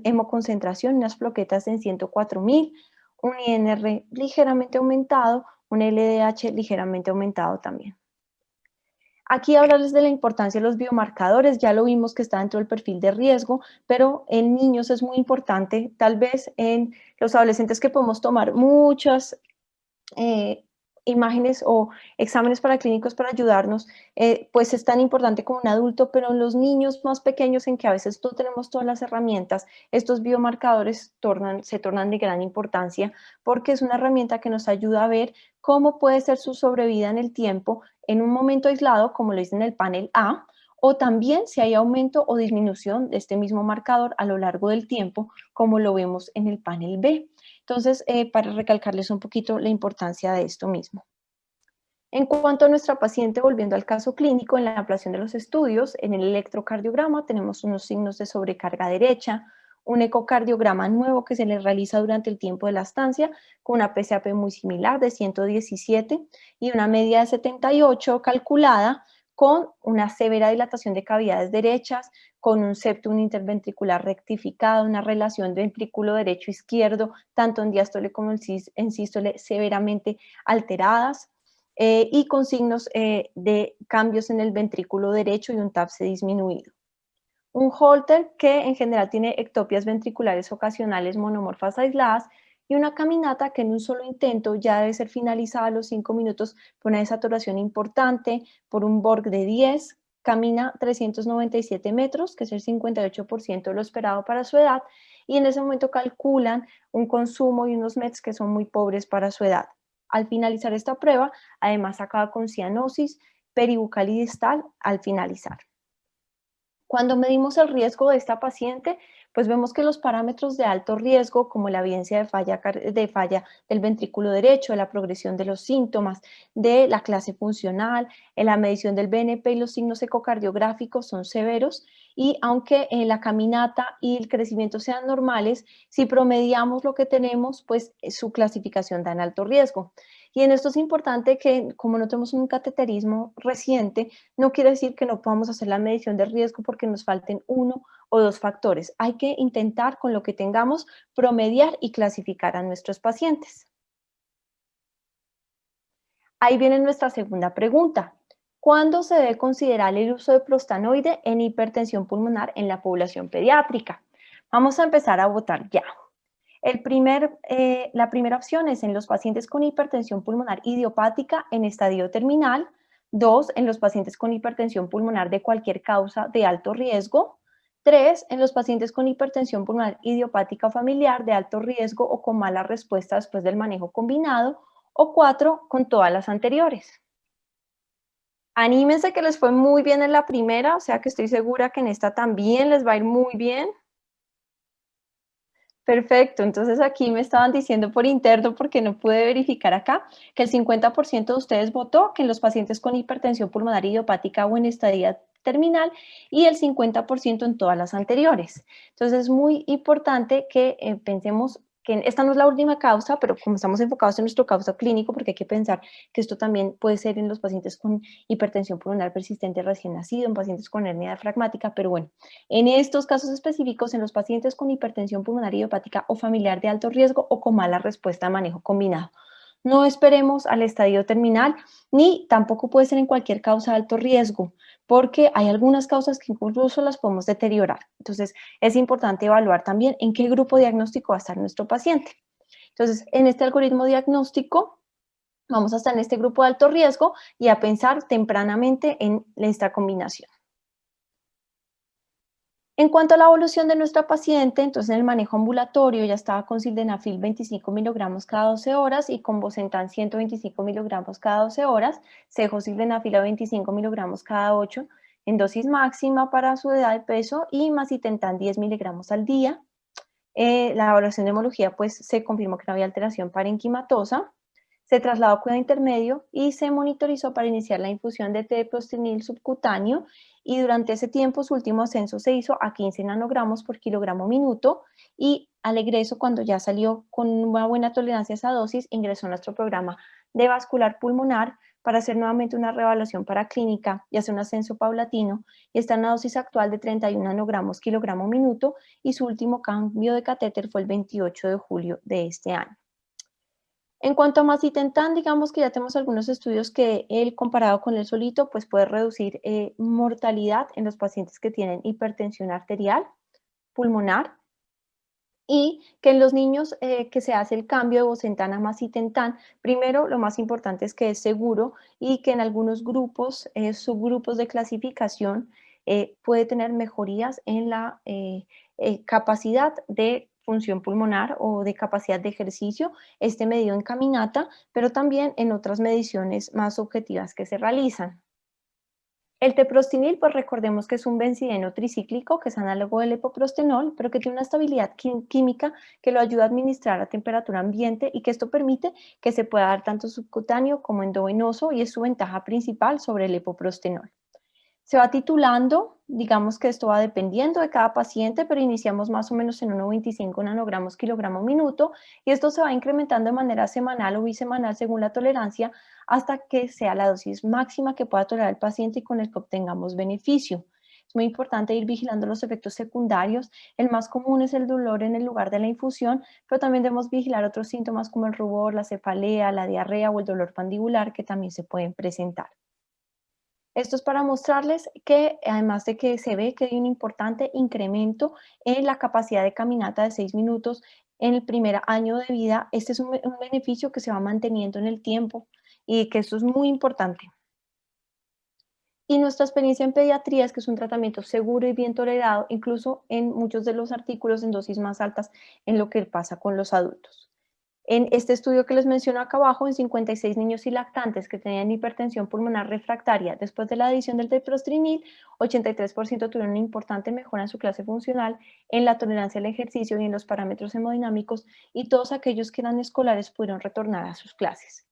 Speaker 3: hemoconcentración, unas floquetas en 104.000, un INR ligeramente aumentado, un LDH ligeramente aumentado también. Aquí hablarles de la importancia de los biomarcadores, ya lo vimos que está dentro del perfil de riesgo, pero en niños es muy importante, tal vez en los adolescentes que podemos tomar muchas eh, imágenes o exámenes para clínicos para ayudarnos, eh, pues es tan importante como un adulto, pero en los niños más pequeños en que a veces no tenemos todas las herramientas, estos biomarcadores se tornan de gran importancia porque es una herramienta que nos ayuda a ver cómo puede ser su sobrevida en el tiempo en un momento aislado, como lo dice en el panel A, o también si hay aumento o disminución de este mismo marcador a lo largo del tiempo, como lo vemos en el panel B. Entonces, eh, para recalcarles un poquito la importancia de esto mismo. En cuanto a nuestra paciente, volviendo al caso clínico, en la ablación de los estudios, en el electrocardiograma tenemos unos signos de sobrecarga derecha, un ecocardiograma nuevo que se le realiza durante el tiempo de la estancia con una PCAP muy similar de 117 y una media de 78 calculada con una severa dilatación de cavidades derechas, con un septum interventricular rectificado, una relación de ventrículo derecho-izquierdo, tanto en diástole como en sístole, severamente alteradas, eh, y con signos eh, de cambios en el ventrículo derecho y un TAPSE disminuido. Un Holter que en general tiene ectopias ventriculares ocasionales monomorfas aisladas y una caminata que en un solo intento ya debe ser finalizada a los 5 minutos por una desaturación importante, por un Borg de 10, camina 397 metros, que es el 58% de lo esperado para su edad, y en ese momento calculan un consumo y unos METs que son muy pobres para su edad. Al finalizar esta prueba, además acaba con cianosis peribucal y distal al finalizar. Cuando medimos el riesgo de esta paciente, pues vemos que los parámetros de alto riesgo, como la evidencia de falla, de falla del ventrículo derecho, de la progresión de los síntomas, de la clase funcional, en la medición del BNP y los signos ecocardiográficos son severos y aunque en la caminata y el crecimiento sean normales, si promediamos lo que tenemos, pues su clasificación da en alto riesgo. Y en esto es importante que como no tenemos un cateterismo reciente, no quiere decir que no podamos hacer la medición de riesgo porque nos falten uno o dos factores. Hay que intentar con lo que tengamos promediar y clasificar a nuestros pacientes. Ahí viene nuestra segunda pregunta. ¿Cuándo se debe considerar el uso de prostanoide en hipertensión pulmonar en la población pediátrica? Vamos a empezar a votar ya. El primer, eh, la primera opción es en los pacientes con hipertensión pulmonar idiopática en estadio terminal. Dos, en los pacientes con hipertensión pulmonar de cualquier causa de alto riesgo. Tres, en los pacientes con hipertensión pulmonar idiopática familiar de alto riesgo o con mala respuesta después del manejo combinado. O cuatro, con todas las anteriores. Anímense que les fue muy bien en la primera, o sea que estoy segura que en esta también les va a ir muy bien. Perfecto, entonces aquí me estaban diciendo por interno, porque no pude verificar acá, que el 50% de ustedes votó que en los pacientes con hipertensión pulmonar idiopática o en estadía terminal y el 50% en todas las anteriores. Entonces es muy importante que eh, pensemos que esta no es la última causa, pero como estamos enfocados en nuestro causa clínico, porque hay que pensar que esto también puede ser en los pacientes con hipertensión pulmonar persistente recién nacido, en pacientes con hernia diafragmática, pero bueno, en estos casos específicos, en los pacientes con hipertensión pulmonar idiopática o familiar de alto riesgo o con mala respuesta a manejo combinado. No esperemos al estadio terminal, ni tampoco puede ser en cualquier causa de alto riesgo porque hay algunas causas que incluso las podemos deteriorar. Entonces, es importante evaluar también en qué grupo diagnóstico va a estar nuestro paciente. Entonces, en este algoritmo diagnóstico, vamos a estar en este grupo de alto riesgo y a pensar tempranamente en esta combinación. En cuanto a la evolución de nuestra paciente, entonces en el manejo ambulatorio ya estaba con sildenafil 25 miligramos cada 12 horas y con bosentan 125 miligramos cada 12 horas, cejo sildenafil a 25 miligramos cada 8 en dosis máxima para su edad de peso y macitentan 10 miligramos al día. Eh, la evaluación de hemología pues se confirmó que no había alteración parenquimatosa se trasladó a cuidado intermedio y se monitorizó para iniciar la infusión de teprostenil subcutáneo y durante ese tiempo su último ascenso se hizo a 15 nanogramos por kilogramo minuto y al egreso cuando ya salió con una buena tolerancia a esa dosis ingresó a nuestro programa de vascular pulmonar para hacer nuevamente una reevaluación paraclínica y hacer un ascenso paulatino y está en una dosis actual de 31 nanogramos kilogramo minuto y su último cambio de catéter fue el 28 de julio de este año. En cuanto a macitentan, digamos que ya tenemos algunos estudios que él comparado con el solito, pues puede reducir eh, mortalidad en los pacientes que tienen hipertensión arterial, pulmonar, y que en los niños eh, que se hace el cambio de bosentan a macitentan, primero lo más importante es que es seguro y que en algunos grupos, eh, subgrupos de clasificación, puede tener mejorías en la capacidad de función pulmonar o de capacidad de ejercicio, este medido en caminata, pero también en otras mediciones más objetivas que se realizan. El teprostinil, pues recordemos que es un benzideno tricíclico que es análogo del epoprostenol, pero que tiene una estabilidad química que lo ayuda a administrar a temperatura ambiente y que esto permite que se pueda dar tanto subcutáneo como endovenoso y es su ventaja principal sobre el epoprostenol. Se va titulando digamos que esto va dependiendo de cada paciente, pero iniciamos más o menos en 1,25 nanogramos kilogramo minuto y esto se va incrementando de manera semanal o bisemanal según la tolerancia hasta que sea la dosis máxima que pueda tolerar el paciente y con el que obtengamos beneficio. Es muy importante ir vigilando los efectos secundarios. El más común es el dolor en el lugar de la infusión, pero también debemos vigilar otros síntomas como el rubor, la cefalea, la diarrea o el dolor pandibular que también se pueden presentar. Esto es para mostrarles que además de que se ve que hay un importante incremento en la capacidad de caminata de 6 minutos en el primer año de vida, este es un, un beneficio que se va manteniendo en el tiempo y que esto es muy importante. Y nuestra experiencia en pediatría es que es un tratamiento seguro y bien tolerado, incluso en muchos de los artículos en dosis más altas en lo que pasa con los adultos. En este estudio que les menciono acá abajo, en 56 niños y lactantes que tenían hipertensión pulmonar refractaria después de la adición del teprostrinil, 83% tuvieron una importante mejora en su clase funcional, en la tolerancia al ejercicio y en los parámetros hemodinámicos, y todos aquellos que eran escolares pudieron retornar a sus clases.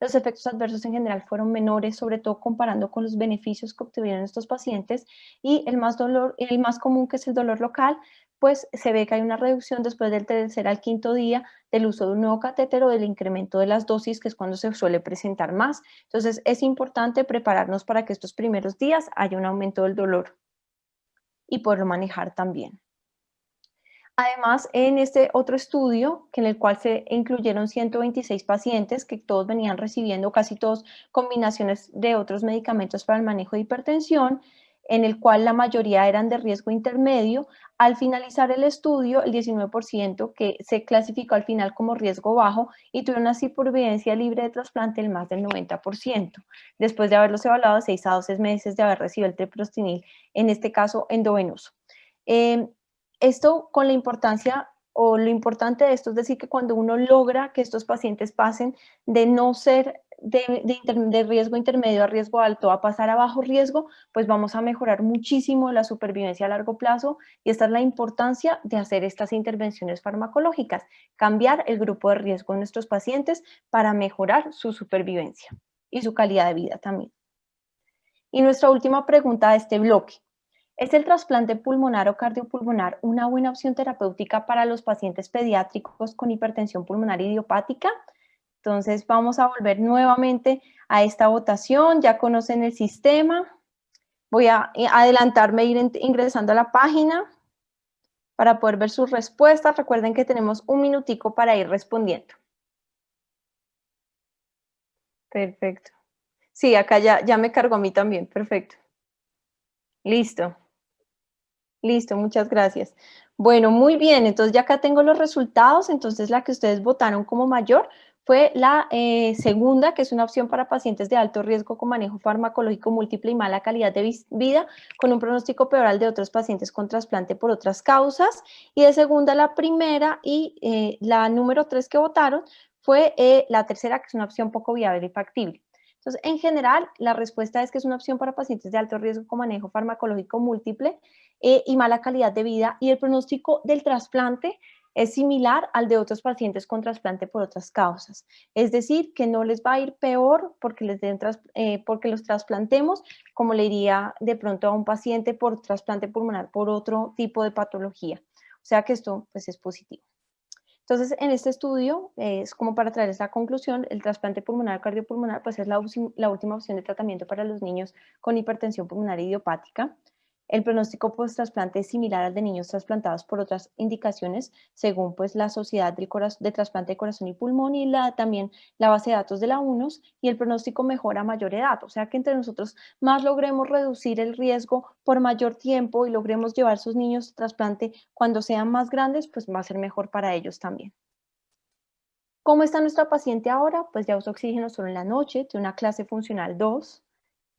Speaker 3: Los efectos adversos en general fueron menores, sobre todo comparando con los beneficios que obtuvieron estos pacientes, y el más, dolor, el más común, que es el dolor local, pues se ve que hay una reducción después del tercer al quinto día del uso de un nuevo catéter o del incremento de las dosis, que es cuando se suele presentar más. Entonces es importante prepararnos para que estos primeros días haya un aumento del dolor y poderlo manejar también. Además, en este otro estudio, en el cual se incluyeron 126 pacientes que todos venían recibiendo casi todos combinaciones de otros medicamentos para el manejo de hipertensión, en el cual la mayoría eran de riesgo intermedio. Al finalizar el estudio, el 19% que se clasificó al final como riesgo bajo y tuvo una supervivencia libre de trasplante del más del 90%, después de haberlos evaluado de 6 a 12 meses de haber recibido el treprostinil, en este caso endovenoso. Eh, esto con la importancia o lo importante de esto es decir que cuando uno logra que estos pacientes pasen de no ser de, riesgo intermedio a riesgo alto a pasar a bajo riesgo, pues vamos a mejorar muchísimo la supervivencia a largo plazo y esta es la importancia de hacer estas intervenciones farmacológicas, cambiar el grupo de riesgo de nuestros pacientes para mejorar su supervivencia y su calidad de vida también. Y nuestra última pregunta de este bloque. ¿Es el trasplante pulmonar o cardiopulmonar una buena opción terapéutica para los pacientes pediátricos con hipertensión pulmonar idiopática? Entonces vamos a volver nuevamente a esta votación, ya conocen el sistema. Voy a eh, adelantarme, ir ingresando a la página para poder ver sus respuestas. Recuerden que tenemos un minutico para ir respondiendo. Perfecto. Sí, acá ya, ya me cargo a mí también, perfecto. Listo. Listo, muchas gracias. Bueno, muy bien, entonces ya acá tengo los resultados, entonces la que ustedes votaron como mayor fue la eh, segunda, que es una opción para pacientes de alto riesgo con manejo farmacológico múltiple y mala calidad de vida, con un pronóstico peor de otros pacientes con trasplante por otras causas. Y de segunda, la primera y eh, la número tres que votaron fue eh, la tercera, que es una opción poco viable y factible. Entonces, en general, la respuesta es que es una opción para pacientes de alto riesgo con manejo farmacológico múltiple y mala calidad de vida y el pronóstico del trasplante es similar al de otros pacientes con trasplante por otras causas. Es decir, que no les va a ir peor porque, les den eh, porque los trasplantemos, como le iría de pronto a un paciente por trasplante pulmonar por otro tipo de patología. O sea que esto pues, es positivo. Entonces, en este estudio, es como para traer esa conclusión, el trasplante pulmonar cardiopulmonar pues, es la, la última opción de tratamiento para los niños con hipertensión pulmonar idiopática. El pronóstico post-trasplante es similar al de niños trasplantados por otras indicaciones, según pues, la Sociedad de Trasplante de Corazón y Pulmón y la, también la base de datos de la UNOS, y el pronóstico mejora a mayor edad. O sea que entre nosotros más logremos reducir el riesgo por mayor tiempo y logremos llevar sus niños a trasplante cuando sean más grandes, pues va a ser mejor para ellos también. ¿Cómo está nuestra paciente ahora? Pues ya usa oxígeno solo en la noche, tiene una clase funcional 2,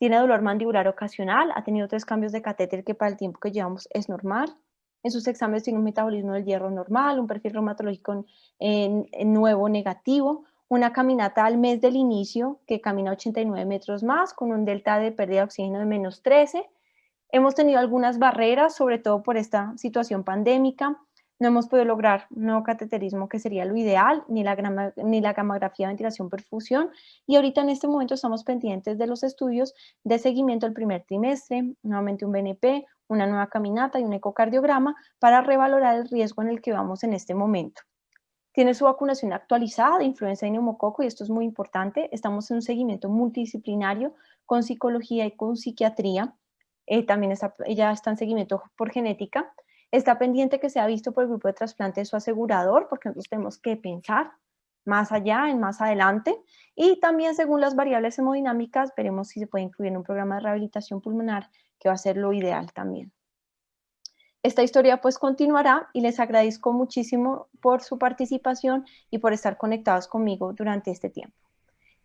Speaker 3: tiene dolor mandibular ocasional, ha tenido tres cambios de catéter que para el tiempo que llevamos es normal. En sus exámenes tiene un metabolismo del hierro normal, un perfil reumatológico nuevo negativo, una caminata al mes del inicio que camina 89 metros más con un delta de pérdida de oxígeno de menos 13. Hemos tenido algunas barreras, sobre todo por esta situación pandémica. No hemos podido lograr un nuevo cateterismo que sería lo ideal, ni la, ni la gamografía, ventilación, perfusión, y ahorita en este momento estamos pendientes de los estudios de seguimiento del primer trimestre, nuevamente un BNP, una nueva caminata y un ecocardiograma para revalorar el riesgo en el que vamos en este momento. Tiene su vacunación actualizada de influenza y neumococo y esto es muy importante. Estamos en un seguimiento multidisciplinario con psicología y con psiquiatría. Eh, también está, ella está en seguimiento por genética Está pendiente que sea visto por el grupo de trasplante de su asegurador, porque nosotros tenemos que pensar más allá, en más adelante. Y también según las variables hemodinámicas, veremos si se puede incluir en un programa de rehabilitación pulmonar, que va a ser lo ideal también. Esta historia pues continuará y les agradezco muchísimo por su participación y por estar conectados conmigo durante este tiempo.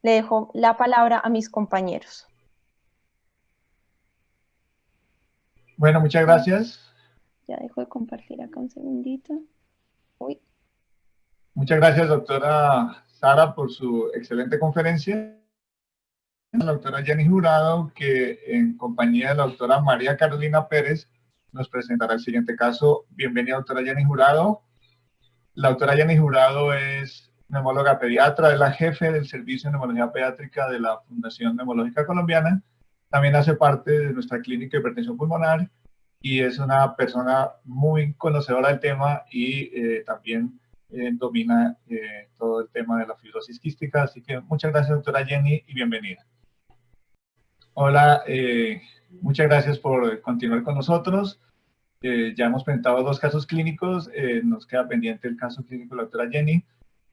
Speaker 3: Le dejo la palabra a mis compañeros.
Speaker 1: Bueno, muchas gracias.
Speaker 3: Ya dejo de compartir acá un segundito. Uy.
Speaker 1: Muchas gracias, doctora Sara, por su excelente conferencia. La doctora Jenny Jurado, que en compañía de la doctora María Carolina Pérez, nos presentará el siguiente caso. Bienvenida, doctora Jenny Jurado. La doctora Jenny Jurado es neumóloga pediatra, es la jefe del Servicio de Neumología Pediátrica de la Fundación Neumológica Colombiana. También hace parte de nuestra clínica de hipertensión pulmonar y es una persona muy conocedora del tema y eh, también eh, domina eh, todo el tema de la fibrosis quística. Así que muchas gracias, doctora Jenny, y bienvenida. Hola, muchas gracias por continuar con nosotros. ya hemos presentado dos casos clínicos, nos queda pendiente el caso clínico de la doctora Jenny.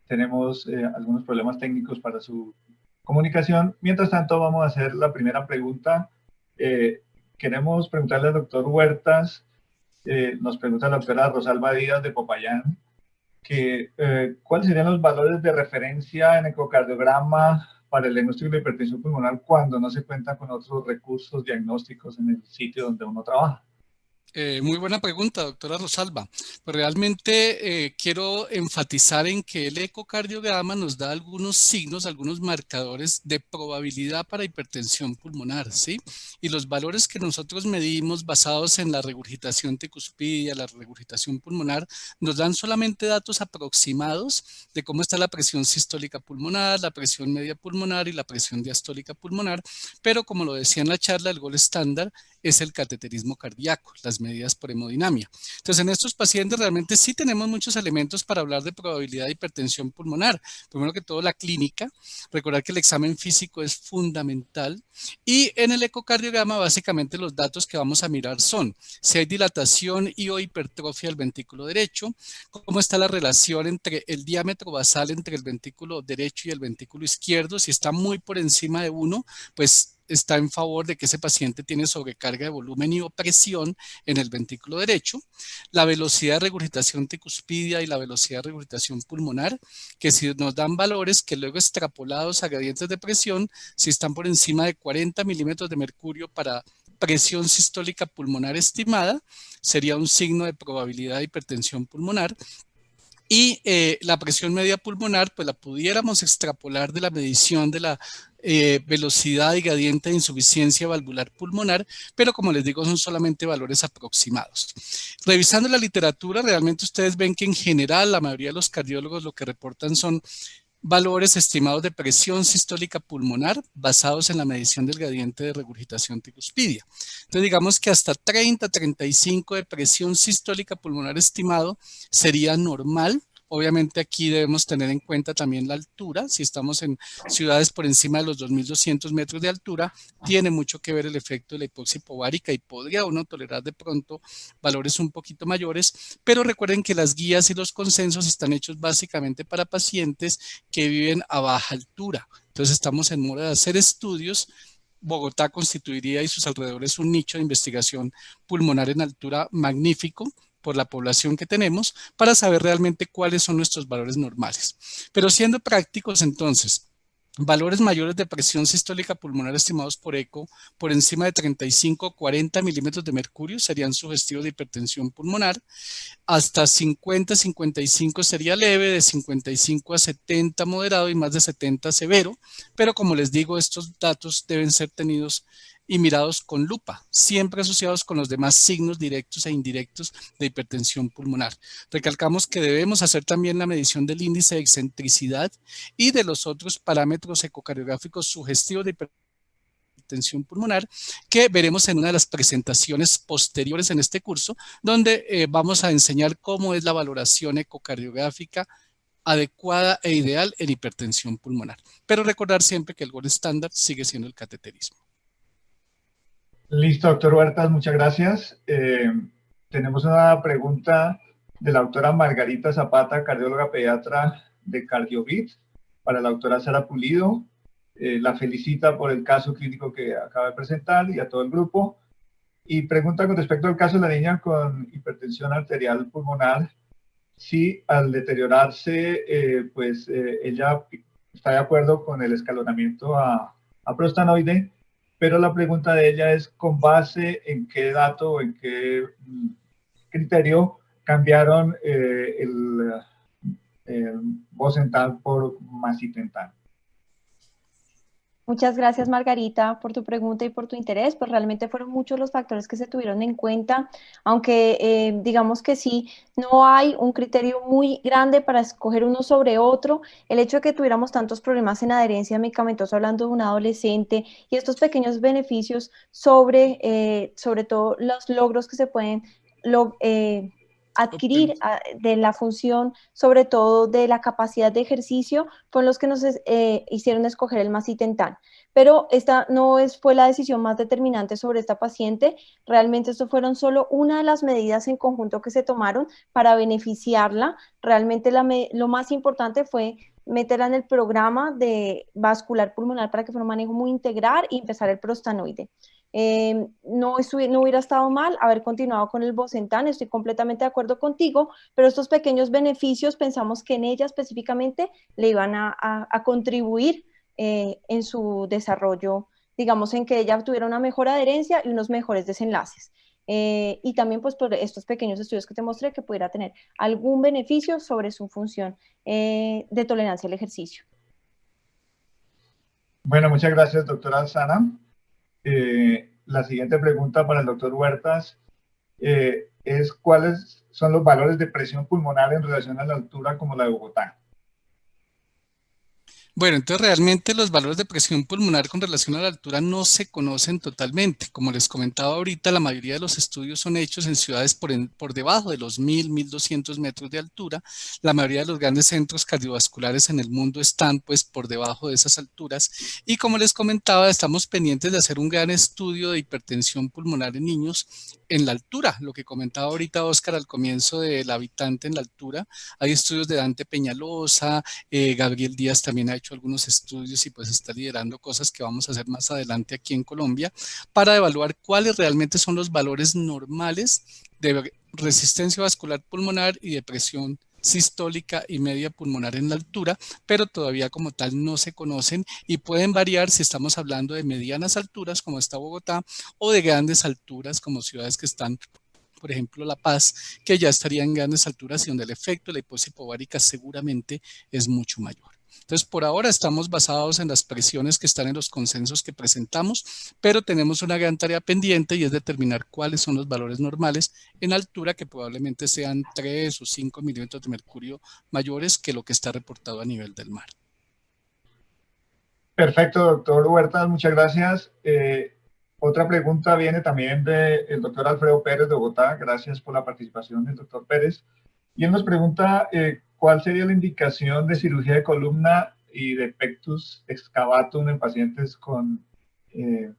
Speaker 1: Tenemos algunos problemas técnicos para su comunicación. Mientras tanto, vamos a hacer la primera pregunta queremos preguntarle al doctor Huertas, eh, nos pregunta la doctora Rosalba Díaz de Popayán, que eh, cuáles serían los valores de referencia en ecocardiograma para el diagnóstico de hipertensión pulmonar cuando no se cuenta con otros recursos diagnósticos en el sitio donde uno trabaja.
Speaker 2: Eh, muy buena pregunta, doctora Rosalba. Pues realmente eh, quiero enfatizar en que el ecocardiograma nos da algunos signos, algunos marcadores de probabilidad para hipertensión pulmonar, ¿sí? Y los valores que nosotros medimos basados en la regurgitación tecuspidia, la regurgitación pulmonar, nos dan solamente datos aproximados de cómo está la presión sistólica pulmonar, la presión media pulmonar y la presión diastólica pulmonar, pero como lo decía en la charla, el gol estándar es el cateterismo cardíaco, las medidas por hemodinamia. Entonces, en estos pacientes realmente sí tenemos muchos elementos para hablar de probabilidad de hipertensión pulmonar. Primero que todo, la clínica. Recordar que el examen físico es fundamental. Y en el ecocardiograma, básicamente los datos que vamos a mirar son si hay dilatación y o hipertrofia del ventrículo derecho, cómo está la relación entre el diámetro basal entre el ventrículo derecho y el ventrículo izquierdo. Si está muy por encima de uno, pues está en favor de que ese paciente tiene sobrecarga de volumen y opresión en el ventrículo derecho, la velocidad de regurgitación tecuspidia y la velocidad de regurgitación pulmonar, que si nos dan valores que luego extrapolados a gradientes de presión, si están por encima de 40 milímetros de mercurio para presión sistólica pulmonar estimada, sería un signo de probabilidad de hipertensión pulmonar, y eh, la presión media pulmonar, pues la pudiéramos extrapolar de la medición de la eh, velocidad y gradiente de insuficiencia valvular pulmonar, pero como les digo, son solamente valores aproximados. Revisando la literatura, realmente ustedes ven que en general la mayoría de los cardiólogos lo que reportan son valores estimados de presión sistólica pulmonar basados en la medición del gradiente de regurgitación tricuspidia. Entonces digamos que hasta 30, 35 de presión sistólica pulmonar estimado sería normal Obviamente aquí debemos tener en cuenta también la altura. Si estamos en ciudades por encima de los 2.200 metros de altura, tiene mucho que ver el efecto de la hipoxia hipovárica y podría uno tolerar de pronto valores un poquito mayores. Pero recuerden que las guías y los consensos están hechos básicamente para pacientes que viven a baja altura. Entonces estamos en mora de hacer estudios Bogotá constituiría y sus alrededores un nicho de investigación pulmonar en altura magnífico por la población que tenemos para saber realmente cuáles son nuestros valores normales. Pero siendo prácticos entonces, valores mayores de presión sistólica pulmonar estimados por ECO por encima de 35 o 40 milímetros de mercurio serían sugestivos de hipertensión pulmonar, hasta 50-55 sería leve, de 55 a 70 moderado y más de 70 severo, pero como les digo, estos datos deben ser tenidos y mirados con lupa, siempre asociados con los demás signos directos e indirectos de hipertensión pulmonar. Recalcamos que debemos hacer también la medición del índice de excentricidad y de los otros parámetros ecocardiográficos sugestivos de hipertensión pulmonar que veremos en una de las presentaciones posteriores en este curso, donde eh, vamos a enseñar cómo es la valoración ecocardiográfica adecuada e ideal en hipertensión pulmonar. Pero recordar siempre que el gol estándar sigue siendo el cateterismo.
Speaker 1: Listo, doctor Huertas, muchas gracias. Eh, tenemos una pregunta de la doctora Margarita Zapata, cardióloga pediatra de Cardiovit, para la doctora Sara Pulido. Eh, la felicita por el caso clínico que acaba de presentar y a todo el grupo. Y pregunta con respecto al caso de la niña con hipertensión arterial pulmonar, si al deteriorarse, eh, pues ella está de acuerdo con el escalonamiento a, a prostanoide, pero la pregunta de ella es con base en qué dato o en qué mm, criterio cambiaron eh, el, el Bosentan por Macitentan.
Speaker 3: Muchas gracias, Margarita, por tu pregunta y por tu interés. Pues realmente fueron muchos los factores que se tuvieron en cuenta, aunque eh, digamos que sí, no hay un criterio muy grande para escoger uno sobre otro. El hecho de que tuviéramos tantos problemas en adherencia medicamentosa, hablando de un adolescente, y estos pequeños beneficios sobre, eh, sobre todo los logros que se pueden eh, adquirir ah, de la función, sobre todo de la capacidad de ejercicio, fueron los que nos eh, hicieron escoger el macitentan. Pero esta no es, fue la decisión más determinante sobre esta paciente. Realmente esto fueron solo una de las medidas en conjunto que se tomaron para beneficiarla. Realmente lo más importante fue meterla en el programa de vascular pulmonar para que fuera un manejo muy integral y empezar el prostanoide. Em, no, no hubiera estado mal haber continuado con el Bosentan, estoy completamente de acuerdo contigo, pero estos pequeños beneficios pensamos que en ella específicamente le iban a, contribuir eh, en su desarrollo, digamos, en que ella tuviera una mejor adherencia y unos mejores desenlaces. Eh, y también pues por estos pequeños estudios que te mostré que pudiera tener algún beneficio sobre su función eh, de tolerancia al ejercicio.
Speaker 1: Bueno, muchas gracias, doctora Alzana. Eh, la siguiente pregunta para el doctor Huertas eh, es cuáles son los valores de presión pulmonar en relación a la altura como la de Bogotá.
Speaker 2: Bueno, entonces realmente los valores de presión pulmonar con relación a la altura no se conocen totalmente. Como les comentaba ahorita, la mayoría de los estudios son hechos en ciudades por, por debajo de los 1000, 1200 metros de altura. La mayoría de los grandes centros cardiovasculares en el mundo están pues por debajo de esas alturas. Y como les comentaba, estamos pendientes de hacer un gran estudio de hipertensión pulmonar en niños en la altura, lo que comentaba ahorita Oscar al comienzo del habitante en la altura. Hay estudios de Dante Peñalosa, eh, Gabriel Díaz también ha hecho algunos estudios y pues está liderando cosas que vamos a hacer más adelante aquí en Colombia para evaluar cuáles realmente son los valores normales de resistencia vascular pulmonar y de presión sistólica y media pulmonar en la altura, pero todavía como tal no se conocen y pueden variar si estamos hablando de medianas alturas como está Bogotá o de grandes alturas como ciudades que están por ejemplo La Paz, que ya estaría en grandes alturas y donde el efecto de la hiposis seguramente es mucho mayor. Entonces, por ahora estamos basados en las presiones que están en los consensos que presentamos, pero tenemos una gran tarea pendiente y es determinar cuáles son los valores normales en altura que probablemente sean 3 o 5 milímetros de mercurio mayores que lo que está reportado a nivel del mar.
Speaker 1: Perfecto, doctor Huertas, muchas gracias. Eh, otra pregunta viene también del doctor Alfredo Pérez de Bogotá. Gracias por la participación del doctor Pérez. Y él nos pregunta eh, ¿cuál sería la indicación de cirugía de columna y de pectus excavatum en pacientes con eh,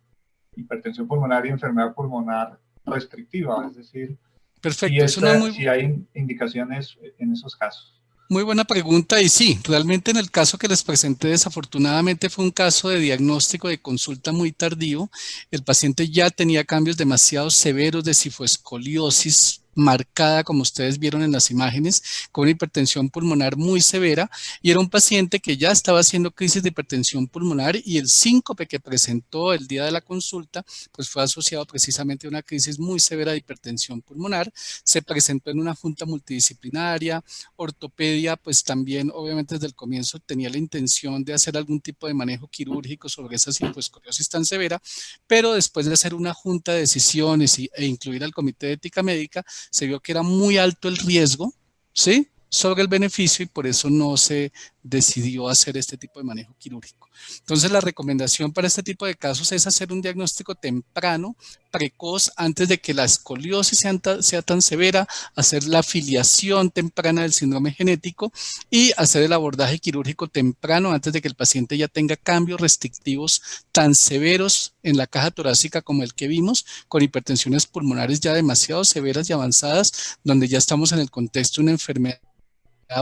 Speaker 1: hipertensión pulmonar y enfermedad pulmonar restrictiva? Es decir,
Speaker 2: Perfecto.
Speaker 1: si hay indicaciones en esos casos.
Speaker 2: Muy buena pregunta y sí, realmente en el caso que les presenté desafortunadamente fue un caso de diagnóstico de consulta muy tardío. El paciente ya tenía cambios demasiado severos de cifoescoliosis marcada, como ustedes vieron en las imágenes, con hipertensión pulmonar muy severa y era un paciente que ya estaba haciendo crisis de hipertensión pulmonar y el síncope que presentó el día de la consulta pues fue asociado precisamente a una crisis muy severa de hipertensión pulmonar. Se presentó en una junta multidisciplinaria, ortopedia pues también obviamente desde el comienzo tenía la intención de hacer algún tipo de manejo quirúrgico sobre esa hipoescoliosis tan severa, pero después de hacer una junta de decisiones e incluir al comité de ética médica, se vio que era muy alto el riesgo, ¿sí? sobre el beneficio y por eso no se decidió hacer este tipo de manejo quirúrgico. Entonces la recomendación para este tipo de casos es hacer un diagnóstico temprano, precoz, antes de que la escoliosis sea, tan severa, hacer la afiliación temprana del síndrome genético y hacer el abordaje quirúrgico temprano antes de que el paciente ya tenga cambios restrictivos tan severos en la caja torácica como el que vimos, con hipertensiones pulmonares ya demasiado severas y avanzadas, donde ya estamos en el contexto de una enfermedad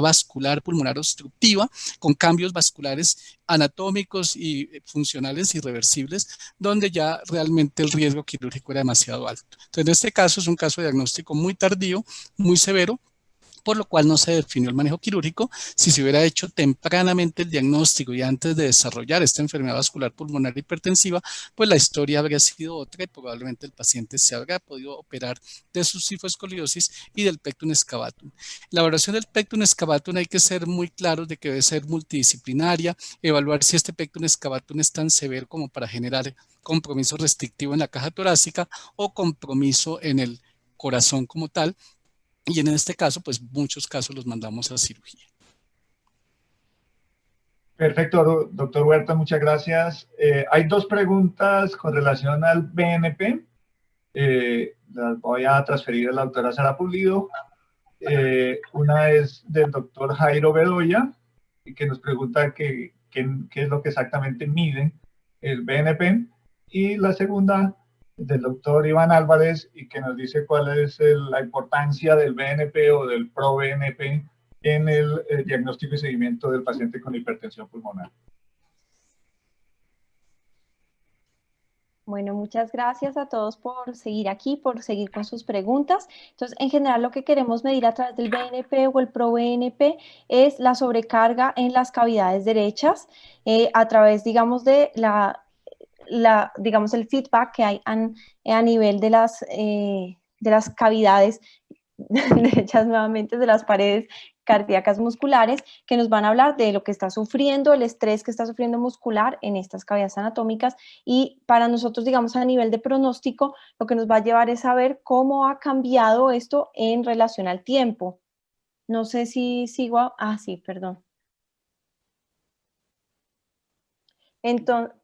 Speaker 2: vascular pulmonar obstructiva con cambios vasculares anatómicos y funcionales irreversibles, donde ya realmente el riesgo quirúrgico era demasiado alto. Entonces, en este caso es un caso de diagnóstico muy tardío, muy severo, por lo cual no se definió el manejo quirúrgico. Si se hubiera hecho tempranamente el diagnóstico y antes de desarrollar esta enfermedad vascular pulmonar hipertensiva, pues la historia habría sido otra y probablemente el paciente se habría podido operar de su cifoescoliosis y del pectum excavatum. La evaluación del pectum excavatum hay que ser muy claros de que debe ser multidisciplinaria, evaluar si este pectum excavatum es tan severo como para generar compromiso restrictivo en la caja torácica o compromiso en el corazón como tal, y en este caso, pues muchos casos los mandamos a cirugía.
Speaker 1: Perfecto, doctor Huerta, muchas gracias. Eh, hay dos preguntas con relación al BNP. Eh, las voy a transferir a la doctora Sara Pulido. Eh, una es del doctor Jairo Bedoya, que nos pregunta qué, es lo que exactamente mide el BNP. Y la segunda del doctor Iván Álvarez y que nos dice cuál es la importancia del BNP o del PRO-BNP en el, el diagnóstico y seguimiento del paciente con hipertensión pulmonar.
Speaker 3: Bueno, muchas gracias a todos por seguir aquí, por seguir con sus preguntas. Entonces, en general, lo que queremos medir a través del BNP o el PRO-BNP es la sobrecarga en las cavidades derechas eh, a través, digamos, de la la, digamos, el feedback que hay a, nivel de las, eh, de las cavidades hechas nuevamente de las paredes cardíacas musculares que nos van a hablar de lo que está sufriendo, el estrés que está sufriendo muscular en estas cavidades anatómicas y para nosotros, digamos, a nivel de pronóstico, lo que nos va a llevar es saber cómo ha cambiado esto en relación al tiempo. No sé si sigo, ah, sí, perdón. Entonces,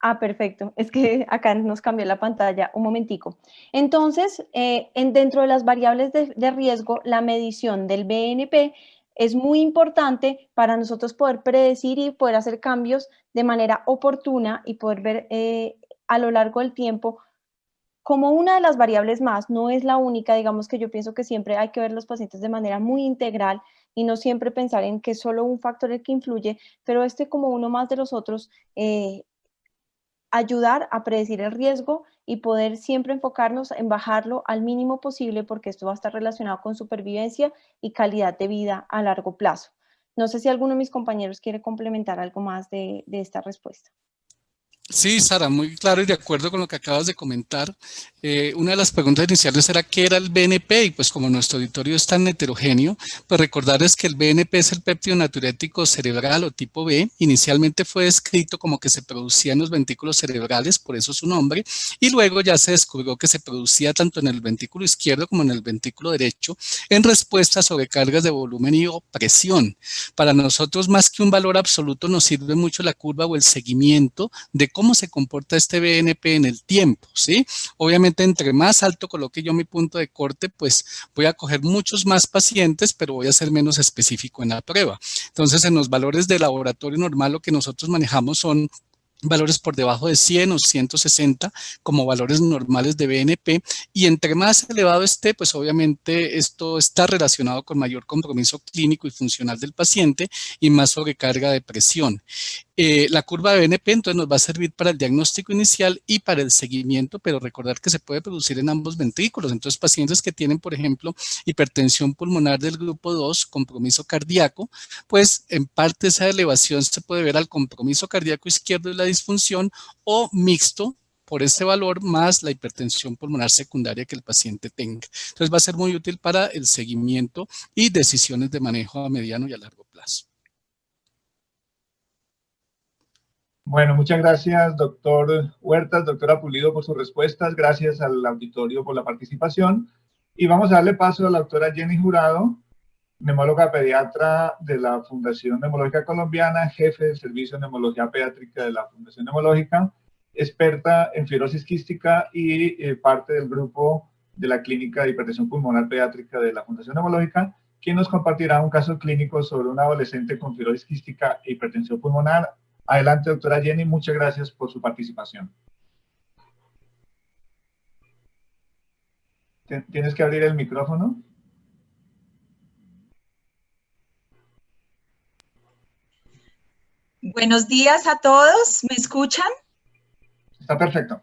Speaker 3: Ah, perfecto. Es que acá nos cambió la pantalla un momentico. Entonces, eh, en, dentro de las variables de, riesgo, la medición del BNP es muy importante para nosotros poder predecir y poder hacer cambios de manera oportuna y poder ver eh, a lo largo del tiempo como una de las variables más, no es la única, digamos que yo pienso que siempre hay que ver los pacientes de manera muy integral y no siempre pensar en que es solo un factor el que influye, pero este como uno más de los otros eh, ayudar a predecir el riesgo y poder siempre enfocarnos en bajarlo al mínimo posible porque esto va a estar relacionado con supervivencia y calidad de vida a largo plazo. No sé si alguno de mis compañeros quiere complementar algo más de, de esta respuesta.
Speaker 2: Sí, Sara, muy claro y de acuerdo con lo que acabas de comentar. Eh, una de las preguntas iniciales era qué era el BNP y pues como nuestro auditorio es tan heterogéneo, pues recordarles que el BNP es el péptido natriurético cerebral o tipo B. Inicialmente fue descrito como que se producía en los ventículos cerebrales, por eso su nombre, y luego ya se descubrió que se producía tanto en el ventículo izquierdo como en el ventículo derecho en respuesta a sobrecargas de volumen y o presión. Para nosotros más que un valor absoluto nos sirve mucho la curva o el seguimiento de cómo se comporta este BNP en el tiempo, ¿sí? Obviamente, entre más alto coloque yo mi punto de corte, pues voy a coger muchos más pacientes, pero voy a ser menos específico en la prueba. Entonces, en los valores de laboratorio normal, lo que nosotros manejamos son valores por debajo de 100 o 160 como valores normales de BNP y entre más elevado esté, pues obviamente esto está relacionado con mayor compromiso clínico y funcional del paciente y más sobrecarga de presión. Eh, la curva de BNP entonces nos va a servir para el diagnóstico inicial y para el seguimiento, pero recordar que se puede producir en ambos ventrículos. Entonces, pacientes que tienen, por ejemplo, hipertensión pulmonar del grupo 2, compromiso cardíaco, pues en parte esa elevación se puede ver al compromiso cardíaco izquierdo y la disfunción o mixto por este valor más la hipertensión pulmonar secundaria que el paciente tenga. Entonces va a ser muy útil para el seguimiento y decisiones de manejo a mediano y a largo plazo.
Speaker 1: Bueno, muchas gracias, doctor Huertas, doctora Pulido, por sus respuestas. Gracias al auditorio por la participación. Y vamos a darle paso a la doctora Jenny Jurado, neumóloga pediatra de la Fundación Neumológica Colombiana, jefe del Servicio de Neumología Pediátrica de la Fundación Neumológica, experta en fibrosis quística y eh, parte del grupo de la Clínica de Hipertensión Pulmonar Pediátrica de la Fundación Neumológica, quien nos compartirá un caso clínico sobre un adolescente con fibrosis quística e hipertensión pulmonar Adelante, doctora Jenny, muchas gracias por su participación. ¿Tienes que abrir el micrófono?
Speaker 4: Buenos días a todos, ¿me escuchan?
Speaker 1: Está perfecto.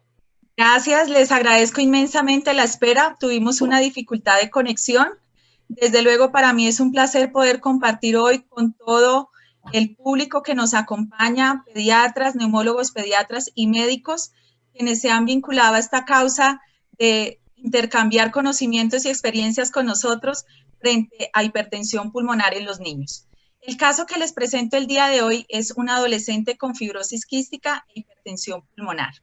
Speaker 4: Gracias, les agradezco inmensamente la espera. Tuvimos una dificultad de conexión. Desde luego, para mí es un placer poder compartir hoy con todo el público que nos acompaña, pediatras, neumólogos, pediatras y médicos, quienes se han vinculado a esta causa de intercambiar conocimientos y experiencias con nosotros frente a hipertensión pulmonar en los niños. El caso que les presento el día de hoy es un adolescente con fibrosis quística e hipertensión pulmonar.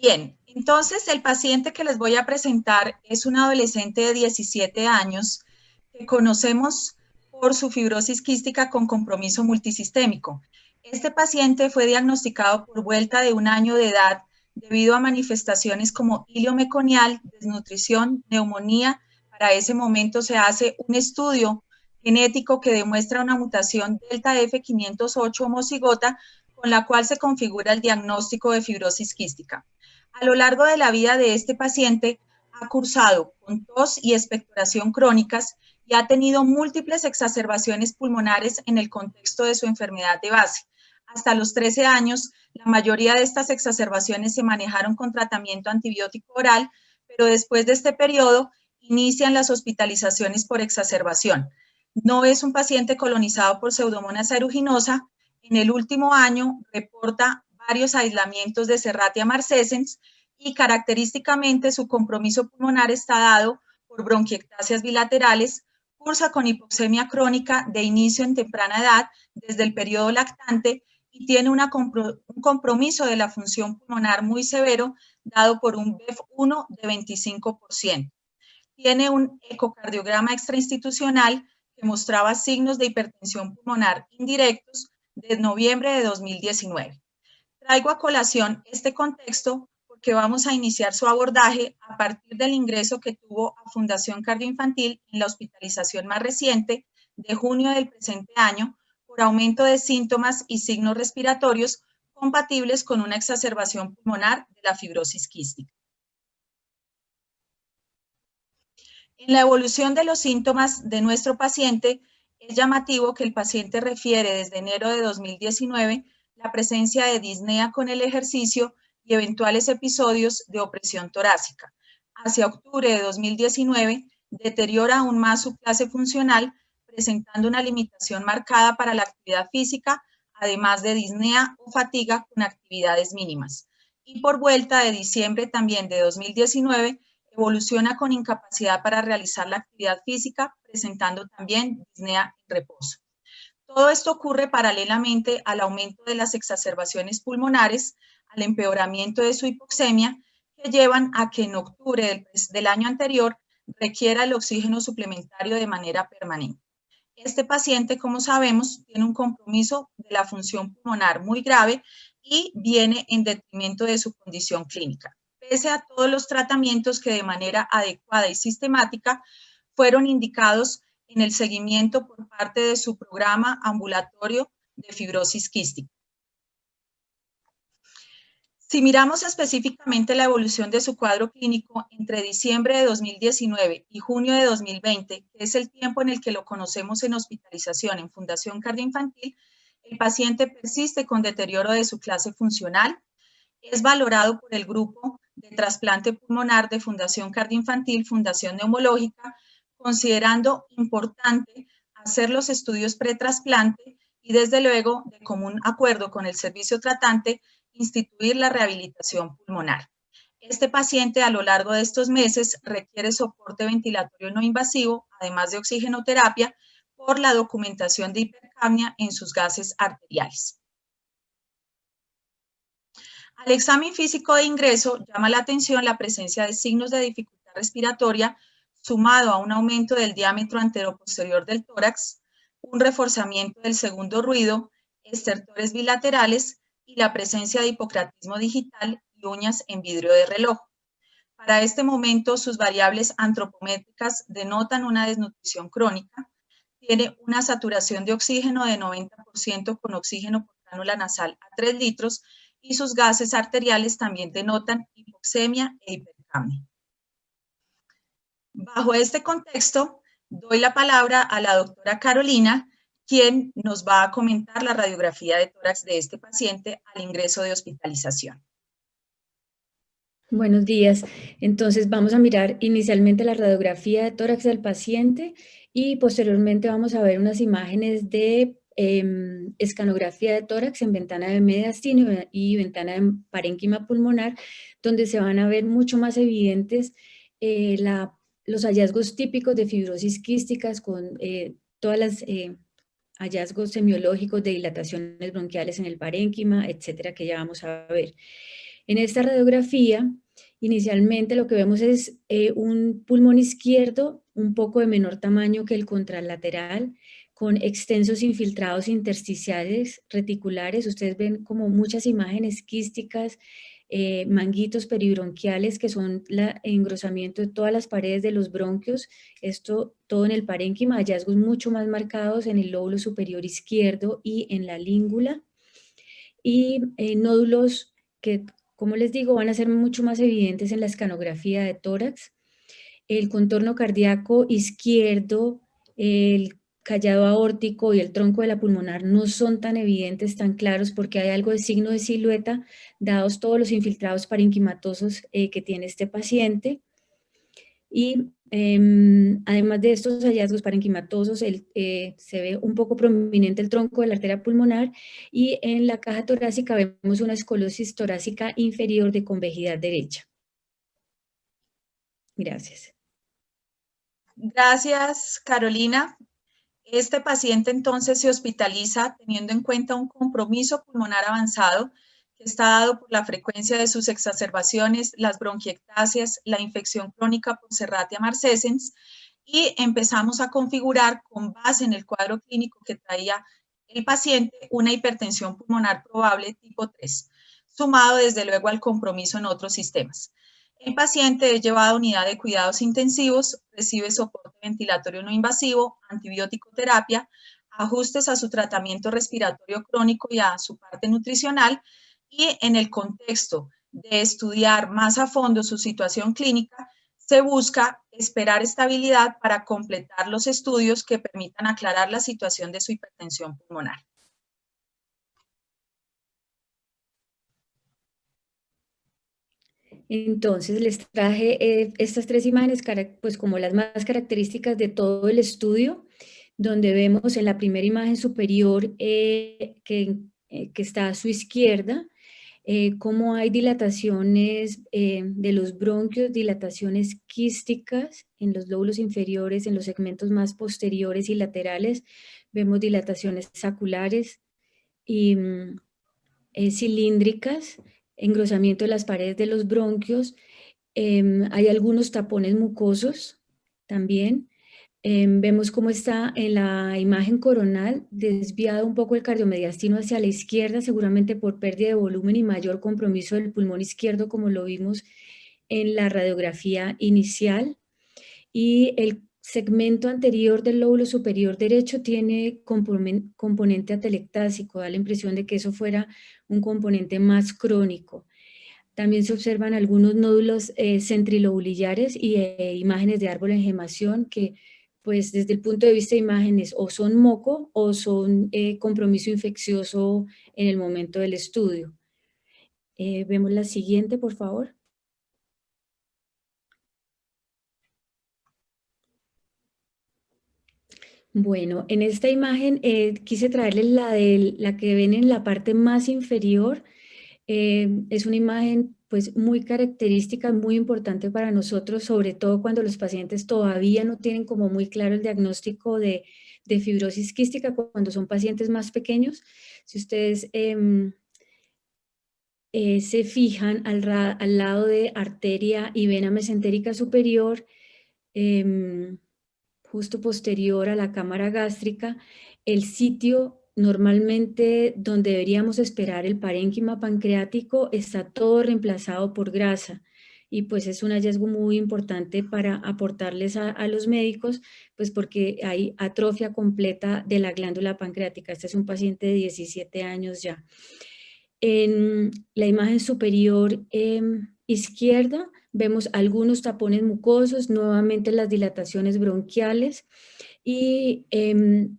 Speaker 4: Bien, entonces el paciente que les voy a presentar es un adolescente de 17 años que conocemos por su fibrosis quística con compromiso multisistémico. Este paciente fue diagnosticado por vuelta de un año de edad debido a manifestaciones como hilio meconial, desnutrición, neumonía. Para ese momento se hace un estudio genético que demuestra una mutación delta F508 homocigota con la cual se configura el diagnóstico de fibrosis quística. A lo largo de la vida de este paciente ha cursado con tos y expectoración crónicas y ha tenido múltiples exacerbaciones pulmonares en el contexto de su enfermedad de base. Hasta los 13 años, la mayoría de estas exacerbaciones se manejaron con tratamiento antibiótico oral, pero después de este periodo inician las hospitalizaciones por exacerbación. No es un paciente colonizado por Pseudomonas aeruginosa. En el último año reporta varios aislamientos de Serratia marcescens y característicamente su compromiso pulmonar está dado por bronquiectasias bilaterales, cursa con hipoxemia crónica de inicio en temprana edad desde el periodo lactante y tiene un compromiso de la función pulmonar muy severo dado por un BEF1 de 25%. Tiene un ecocardiograma extrainstitucional que mostraba signos de hipertensión pulmonar indirectos de noviembre de 2019. Traigo a colación este contexto porque vamos a iniciar su abordaje a partir del ingreso que tuvo a Fundación Cardioinfantil en la hospitalización más reciente de junio del presente año por aumento de síntomas y signos respiratorios compatibles con una exacerbación pulmonar de la fibrosis quística. En la evolución de los síntomas de nuestro paciente, es llamativo que el paciente refiere desde enero de 2019 la presencia de disnea con el ejercicio y eventuales episodios de opresión torácica. Hacia octubre de 2019, deteriora aún más su clase funcional, presentando una limitación marcada para la actividad física, además de disnea o fatiga con actividades mínimas. Y por vuelta de diciembre también de 2019, evoluciona con incapacidad para realizar la actividad física, presentando también disnea en reposo. Todo esto ocurre paralelamente al aumento de las exacerbaciones pulmonares, al empeoramiento de su hipoxemia, que llevan a que en octubre del, año anterior requiera el oxígeno suplementario de manera permanente. Este paciente, como sabemos, tiene un compromiso de la función pulmonar muy grave y viene en detrimento de su condición clínica, pese a todos los tratamientos que de manera adecuada y sistemática fueron indicados en el seguimiento por parte de su programa ambulatorio de fibrosis quística. Si miramos específicamente la evolución de su cuadro clínico entre diciembre de 2019 y junio de 2020, que es el tiempo en el que lo conocemos en hospitalización en Fundación Cardioinfantil, el paciente persiste con deterioro de su clase funcional, es valorado por el grupo de trasplante pulmonar de Fundación Cardioinfantil, Fundación Neumológica, considerando importante hacer los estudios pretrasplante y desde luego, de común acuerdo con el servicio tratante, instituir la rehabilitación pulmonar. Este paciente a lo largo de estos meses requiere soporte ventilatorio no invasivo, además de oxigenoterapia, por la documentación de hipercapnia en sus gases arteriales. Al examen físico de ingreso llama la atención la presencia de signos de dificultad respiratoria sumado a un aumento del diámetro anteroposterior del tórax, un reforzamiento del segundo ruido, estertores bilaterales y la presencia de hipocratismo digital y uñas en vidrio de reloj. Para este momento, sus variables antropométricas denotan una desnutrición crónica, tiene una saturación de oxígeno de 90% con oxígeno por cánula nasal a 3 litros y sus gases arteriales también denotan hipoxemia e hipercamia. Bajo este contexto, doy la palabra a la doctora Carolina, quien nos va a comentar la radiografía de tórax de este paciente al ingreso de hospitalización.
Speaker 5: Buenos días. Entonces vamos a mirar inicialmente la radiografía de tórax del paciente y posteriormente vamos a ver unas imágenes de em, escanografía de tórax en ventana de mediastino y ventana de parénquima pulmonar, donde se van a ver mucho más evidentes eh, los hallazgos típicos de fibrosis quísticas con eh, todas las eh, hallazgos semiológicos de dilataciones bronquiales en el parénquima, etcétera, que ya vamos a ver. En esta radiografía, inicialmente lo que vemos es eh, un pulmón izquierdo un poco de menor tamaño que el contralateral, con extensos infiltrados intersticiales reticulares. Ustedes ven como muchas imágenes quísticas, eh, manguitos peribronquiales, que son el engrosamiento de todas las paredes de los bronquios, esto todo en el parénquima, hallazgos mucho más marcados en el lóbulo superior izquierdo y en la língula, y eh, nódulos que, como les digo, van a ser mucho más evidentes en la escanografía de tórax, el contorno cardíaco izquierdo, el callado aórtico y el tronco de la pulmonar no son tan evidentes, tan claros, porque hay algo de signo de silueta, dados todos los infiltrados parenquimatosos eh, que tiene este paciente. Y em, además de estos hallazgos parenquimatosos, eh, se ve un poco prominente el tronco de la arteria pulmonar y en la caja torácica vemos una escolosis torácica inferior de convejidad derecha. Gracias.
Speaker 4: Gracias, Carolina. Este paciente entonces se hospitaliza teniendo en cuenta un compromiso pulmonar avanzado que está dado por la frecuencia de sus exacerbaciones, las bronquiectasias, la infección crónica por Serratia marcescens y empezamos a configurar con base en el cuadro clínico que traía el paciente una hipertensión pulmonar probable tipo 3, sumado desde luego al compromiso en otros sistemas. El paciente es llevado a unidad de cuidados intensivos, recibe soporte ventilatorio no invasivo, antibiótico terapia, ajustes a su tratamiento respiratorio crónico y a su parte nutricional y en el contexto de estudiar más a fondo su situación clínica, se busca esperar estabilidad para completar los estudios que permitan aclarar la situación de su hipertensión pulmonar.
Speaker 5: Entonces les traje eh, estas tres imágenes pues como las más características de todo el estudio, donde vemos en la primera imagen superior eh, que, eh, que, está a su izquierda, cómo hay dilataciones de los bronquios, dilataciones quísticas en los lóbulos inferiores, en los segmentos más posteriores y laterales, vemos dilataciones saculares y mm, cilíndricas, engrosamiento de las paredes de los bronquios, em, hay algunos tapones mucosos también, Em, vemos cómo está en la imagen coronal desviado un poco el cardiomediastino hacia la izquierda, seguramente por pérdida de volumen y mayor compromiso del pulmón izquierdo, como lo vimos en la radiografía inicial. Y el segmento anterior del lóbulo superior derecho tiene componente atelectásico, da la impresión de que eso fuera un componente más crónico. También se observan algunos nódulos eh, centrilobulillares y eh, imágenes de árbol en gemación que, pues desde el punto de vista de imágenes, o son moco o son eh, compromiso infeccioso en el momento del estudio. vemos la siguiente, por favor. Bueno, en esta imagen quise traerles la, de, la que ven en la parte más inferior, eh, es una imagen pues muy característica, muy importante para nosotros, sobre todo cuando los pacientes todavía no tienen como muy claro el diagnóstico de, fibrosis quística, cuando son pacientes más pequeños. Si ustedes em, eh, se fijan al, al, lado de arteria y vena mesentérica superior, em, justo posterior a la cámara gástrica, el sitio normalmente donde deberíamos esperar el parénquima pancreático está todo reemplazado por grasa y pues es un hallazgo muy importante para aportarles a, los médicos, pues porque hay atrofia completa de la glándula pancreática. Este es un paciente de 17 años ya. En la imagen superior em, izquierda vemos algunos tapones mucosos, nuevamente las dilataciones bronquiales y em,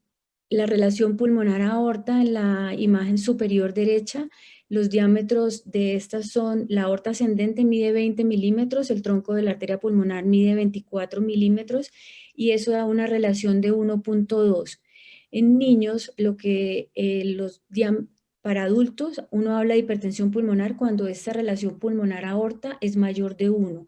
Speaker 5: la relación pulmonar-aorta en la imagen superior derecha, los diámetros de estas son, la aorta ascendente mide 20 milímetros, el tronco de la arteria pulmonar mide 24 milímetros y eso da una relación de 1.2. En niños, lo que eh, los para adultos, uno habla de hipertensión pulmonar cuando esta relación pulmonar-aorta es mayor de 1.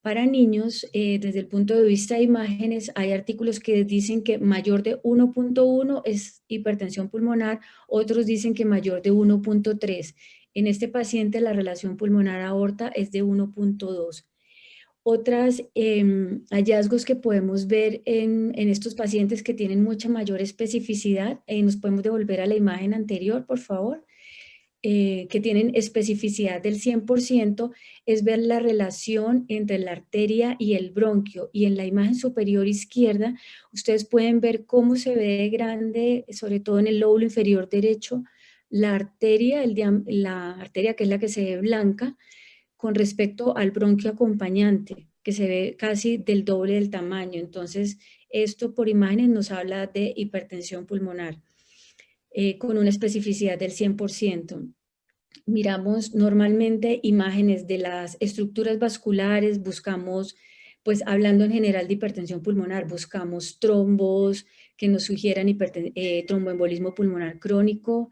Speaker 5: Para niños, eh, desde el punto de vista de imágenes, hay artículos que dicen que mayor de 1.1 es hipertensión pulmonar, otros dicen que mayor de 1.3. En este paciente la relación pulmonar-aorta es de 1.2. Otros em, hallazgos que podemos ver en, estos pacientes que tienen mucha mayor especificidad, eh, nos podemos devolver a la imagen anterior, por favor. Eh, que tienen especificidad del 100% es ver la relación entre la arteria y el bronquio. Y en la imagen superior izquierda, ustedes pueden ver cómo se ve grande, sobre todo en el lóbulo inferior derecho, la arteria, el, la arteria que es la que se ve blanca, con respecto al bronquio acompañante, que se ve casi del doble del tamaño. Entonces, esto por imágenes nos habla de hipertensión pulmonar. Eh, con una especificidad del 100%. Miramos normalmente imágenes de las estructuras vasculares, buscamos, pues hablando en general de hipertensión pulmonar, buscamos trombos que nos sugieran eh, tromboembolismo pulmonar crónico,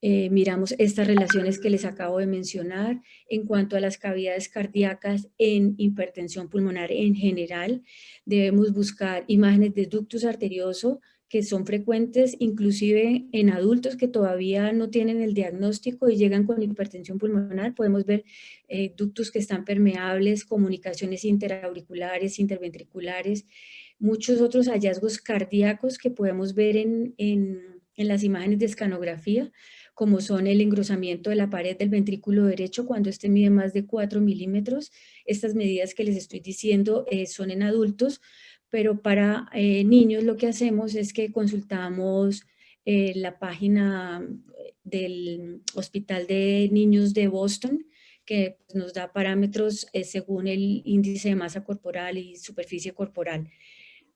Speaker 5: eh, miramos estas relaciones que les acabo de mencionar en cuanto a las cavidades cardíacas en hipertensión pulmonar en general. Debemos buscar imágenes de ductus arterioso que son frecuentes inclusive en adultos que todavía no tienen el diagnóstico y llegan con hipertensión pulmonar. Podemos ver eh, ductos que están permeables, comunicaciones interauriculares, interventriculares, muchos otros hallazgos cardíacos que podemos ver en, en las imágenes de escanografía, como son el engrosamiento de la pared del ventrículo derecho cuando este mide más de 4 milímetros. Estas medidas que les estoy diciendo eh, son en adultos, pero para eh, niños lo que hacemos es que consultamos eh, la página del Hospital de Niños de Boston, que nos da parámetros según el índice de masa corporal y superficie corporal.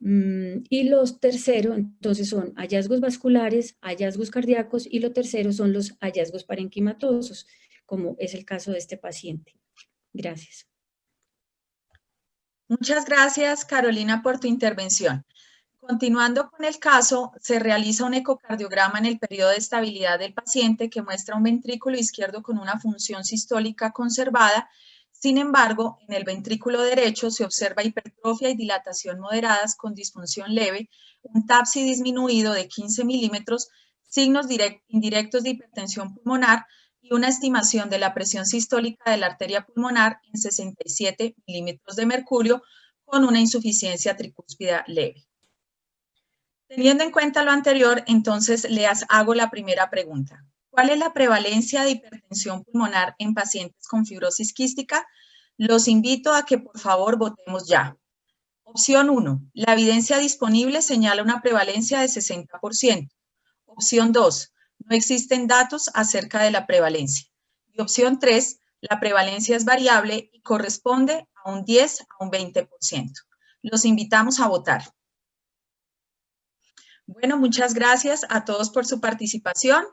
Speaker 5: Mm, y los terceros, entonces, son hallazgos vasculares, hallazgos cardíacos, y lo tercero son los hallazgos parenquimatosos, como es el caso de este paciente. Gracias.
Speaker 4: Muchas gracias, Carolina, por tu intervención. Continuando con el caso, se realiza un ecocardiograma en el periodo de estabilidad del paciente que muestra un ventrículo izquierdo con una función sistólica conservada. Sin embargo, en el ventrículo derecho se observa hipertrofia y dilatación moderadas con disfunción leve, un TAPSI disminuido de 15 milímetros, signos indirectos de hipertensión pulmonar, y una estimación de la presión sistólica de la arteria pulmonar en 67 milímetros de mercurio con una insuficiencia tricúspida leve. Teniendo en cuenta lo anterior, entonces les hago la primera pregunta. ¿Cuál es la prevalencia de hipertensión pulmonar en pacientes con fibrosis quística? Los invito a que por favor votemos ya. Opción 1. La evidencia disponible señala una prevalencia de 60%. Opción 2. No existen datos acerca de la prevalencia. Y opción 3. La prevalencia es variable y corresponde a un 10 a un 20%. Los invitamos a votar. Bueno, muchas gracias a todos por su participación.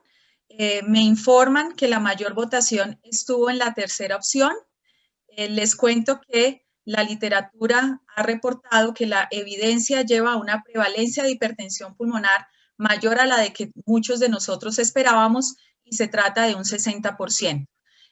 Speaker 4: Eh, me informan que la mayor votación estuvo en la tercera opción. Eh, les cuento que la literatura ha reportado que la evidencia lleva a una prevalencia de hipertensión pulmonar mayor a la de que muchos de nosotros esperábamos y se trata de un 60%.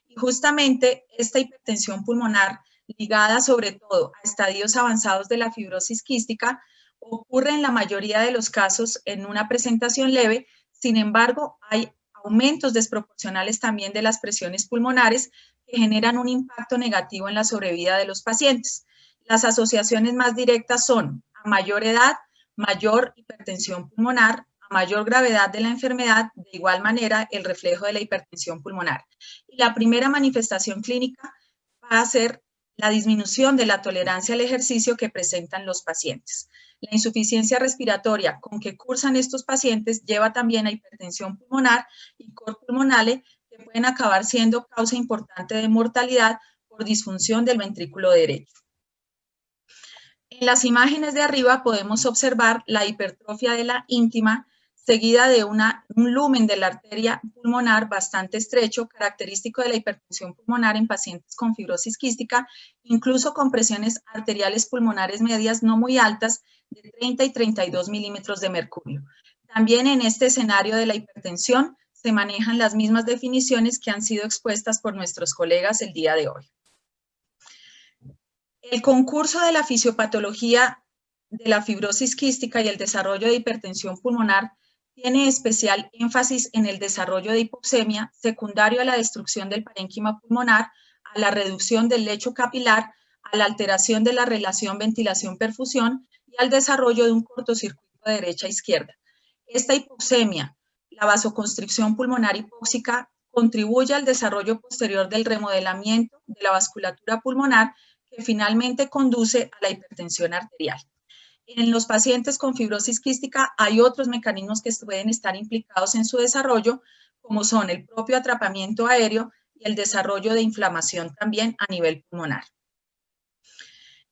Speaker 4: Y justamente esta hipertensión pulmonar ligada sobre todo a estadios avanzados de la fibrosis quística ocurre en la mayoría de los casos en una presentación leve, sin embargo hay aumentos desproporcionales también de las presiones pulmonares que generan un impacto negativo en la sobrevida de los pacientes. Las asociaciones más directas son a mayor edad, mayor hipertensión pulmonar, a mayor gravedad de la enfermedad, de igual manera el reflejo de la hipertensión pulmonar. Y la primera manifestación clínica va a ser la disminución de la tolerancia al ejercicio que presentan los pacientes. La insuficiencia respiratoria con que cursan estos pacientes lleva también a hipertensión pulmonar y cor pulmonale que pueden acabar siendo causa importante de mortalidad por disfunción del ventrículo derecho. En las imágenes de arriba podemos observar la hipertrofia de la íntima seguida de un lumen de la arteria pulmonar bastante estrecho, característico de la hipertensión pulmonar en pacientes con fibrosis quística, incluso con presiones arteriales pulmonares medias no muy altas de 30 y 32 milímetros de mercurio. También en este escenario de la hipertensión se manejan las mismas definiciones que han sido expuestas por nuestros colegas el día de hoy. El concurso de la fisiopatología de la fibrosis quística y el desarrollo de hipertensión pulmonar tiene especial énfasis en el desarrollo de hipoxemia secundario a la destrucción del parénquima pulmonar, a la reducción del lecho capilar, a la alteración de la relación ventilación-perfusión al desarrollo de un cortocircuito de derecha-izquierda. Esta hipoxemia, la vasoconstricción pulmonar hipóxica, contribuye al desarrollo posterior del remodelamiento de la vasculatura pulmonar que finalmente conduce a la hipertensión arterial. En los pacientes con fibrosis quística hay otros mecanismos que pueden estar implicados en su desarrollo, como son el propio atrapamiento aéreo y el desarrollo de inflamación también a nivel pulmonar.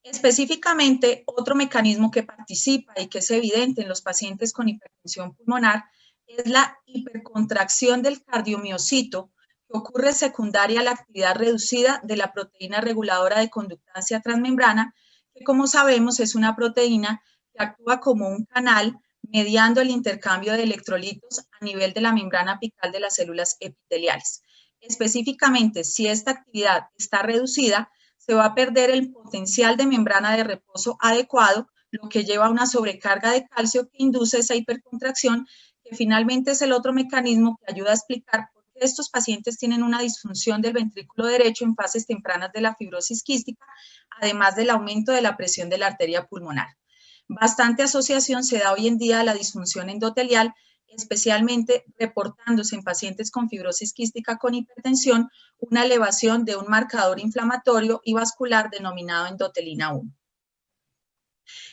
Speaker 4: Específicamente, otro mecanismo que participa y que es evidente en los pacientes con hipertensión pulmonar es la hipercontracción del cardiomiocito que ocurre secundaria a la actividad reducida de la proteína reguladora de conductancia transmembrana que como sabemos es una proteína que actúa como un canal mediando el intercambio de electrolitos a nivel de la membrana apical de las células epiteliales. Específicamente, si esta actividad está reducida, se va a perder el potencial de membrana de reposo adecuado, lo que lleva a una sobrecarga de calcio que induce esa hipercontracción, que finalmente es el otro mecanismo que ayuda a explicar estos pacientes tienen una disfunción del ventrículo derecho en fases tempranas de la fibrosis quística, además del aumento de la presión de la arteria pulmonar. Bastante asociación se da hoy en día a la disfunción endotelial, especialmente reportándose en pacientes con fibrosis quística con hipertensión una elevación de un marcador inflamatorio y vascular denominado endotelina 1.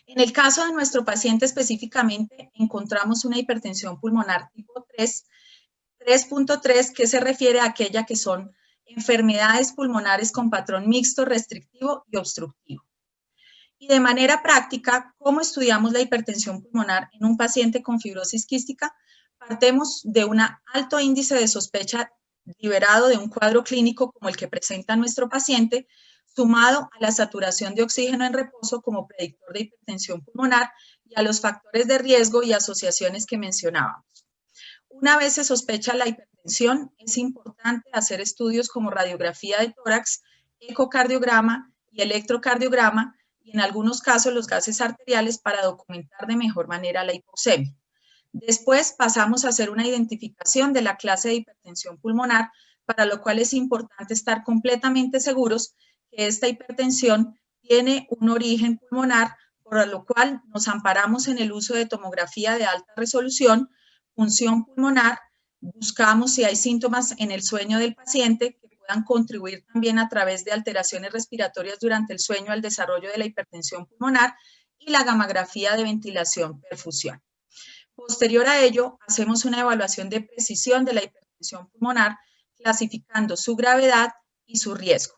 Speaker 4: En el caso de nuestro paciente específicamente, encontramos una hipertensión pulmonar tipo 3 3.3, que se refiere a aquella que son enfermedades pulmonares con patrón mixto, restrictivo y obstructivo. Y de manera práctica, ¿cómo estudiamos la hipertensión pulmonar en un paciente con fibrosis quística? Partemos de un alto índice de sospecha liberado de un cuadro clínico como el que presenta nuestro paciente, sumado a la saturación de oxígeno en reposo como predictor de hipertensión pulmonar y a los factores de riesgo y asociaciones que mencionábamos. Una vez se sospecha la hipertensión, es importante hacer estudios como radiografía de tórax, ecocardiograma y electrocardiograma y en algunos casos los gases arteriales para documentar de mejor manera la hipoxemia. Después pasamos a hacer una identificación de la clase de hipertensión pulmonar, para lo cual es importante estar completamente seguros que esta hipertensión tiene un origen pulmonar por lo cual nos amparamos en el uso de tomografía de alta resolución, función pulmonar, buscamos si hay síntomas en el sueño del paciente contribuir también a través de alteraciones respiratorias durante el sueño al desarrollo de la hipertensión pulmonar y la gamografía de ventilación-perfusión. Posterior a ello, hacemos una evaluación de precisión de la hipertensión pulmonar, clasificando su gravedad y su riesgo.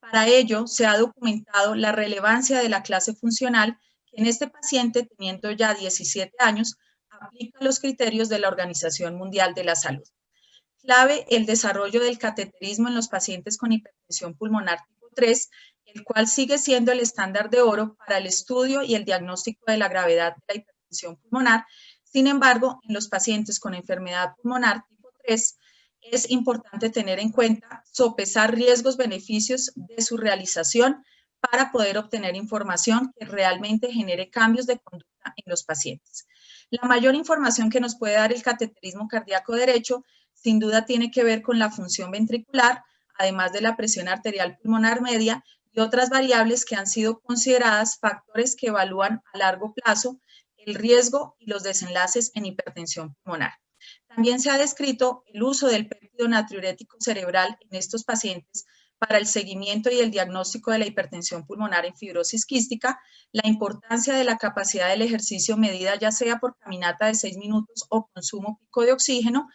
Speaker 4: Para ello, se ha documentado la relevancia de la clase funcional que en este paciente, teniendo ya 17 años, aplica los criterios de la Organización Mundial de la Salud. Clave el desarrollo del cateterismo en los pacientes con hipertensión pulmonar tipo 3, el cual sigue siendo el estándar de oro para el estudio y el diagnóstico de la gravedad de la hipertensión pulmonar. Sin embargo, en los pacientes con enfermedad pulmonar tipo 3, es importante tener en cuenta sopesar riesgos-beneficios de su realización para poder obtener información que realmente genere cambios de conducta en los pacientes. La mayor información que nos puede dar el cateterismo cardíaco derecho sin duda tiene que ver con la función ventricular, además de la presión arterial pulmonar media y otras variables que han sido consideradas factores que evalúan a largo plazo el riesgo y los desenlaces en hipertensión pulmonar. También se ha descrito el uso del péptido natriurético cerebral en estos pacientes para el seguimiento y el diagnóstico de la hipertensión pulmonar en fibrosis quística, la importancia de la capacidad del ejercicio medida ya sea por caminata de 6 minutos o consumo pico de oxígeno,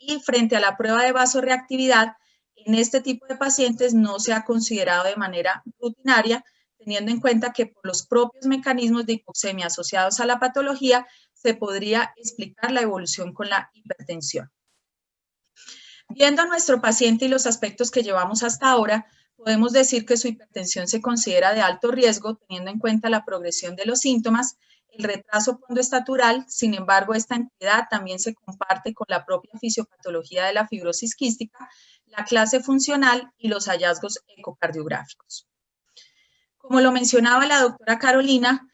Speaker 4: y frente a la prueba de vasoreactividad, en este tipo de pacientes no se ha considerado de manera rutinaria, teniendo en cuenta que por los propios mecanismos de hipoxemia asociados a la patología, se podría explicar la evolución con la hipertensión. Viendo a nuestro paciente y los aspectos que llevamos hasta ahora, podemos decir que su hipertensión se considera de alto riesgo, teniendo en cuenta la progresión de los síntomas, el retraso pondoestatural, sin embargo, esta entidad también se comparte con la propia fisiopatología de la fibrosis quística, la clase funcional y los hallazgos ecocardiográficos. Como lo mencionaba la doctora Carolina,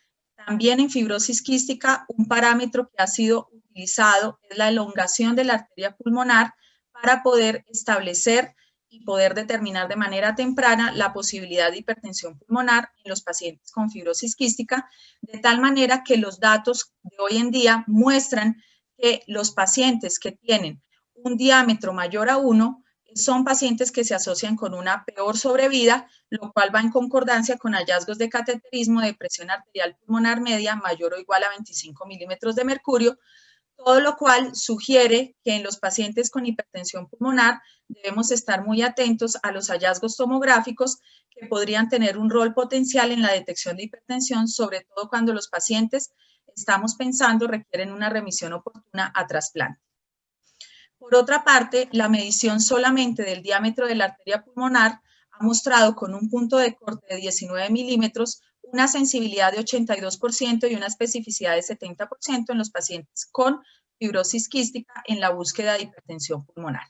Speaker 4: también en fibrosis quística, un parámetro que ha sido utilizado es la elongación de la arteria pulmonar, para poder establecer y poder determinar de manera temprana la posibilidad de hipertensión pulmonar en los pacientes con fibrosis quística, de tal manera que los datos de hoy en día muestran que los pacientes que tienen un diámetro mayor a 1 son pacientes que se asocian con una peor sobrevida, lo cual va en concordancia con hallazgos de cateterismo de presión arterial pulmonar media mayor o igual a 25 milímetros de mercurio, todo lo cual sugiere que en los pacientes con hipertensión pulmonar debemos estar muy atentos a los hallazgos tomográficos que podrían tener un rol potencial en la detección de hipertensión, sobre todo cuando los pacientes, estamos pensando, requieren una remisión oportuna a trasplante. Por otra parte, la medición solamente del diámetro de la arteria pulmonar ha mostrado con un punto de corte de 19 milímetros una sensibilidad de 82% y una especificidad de 70% en los pacientes con fibrosis quística en la búsqueda de hipertensión pulmonar.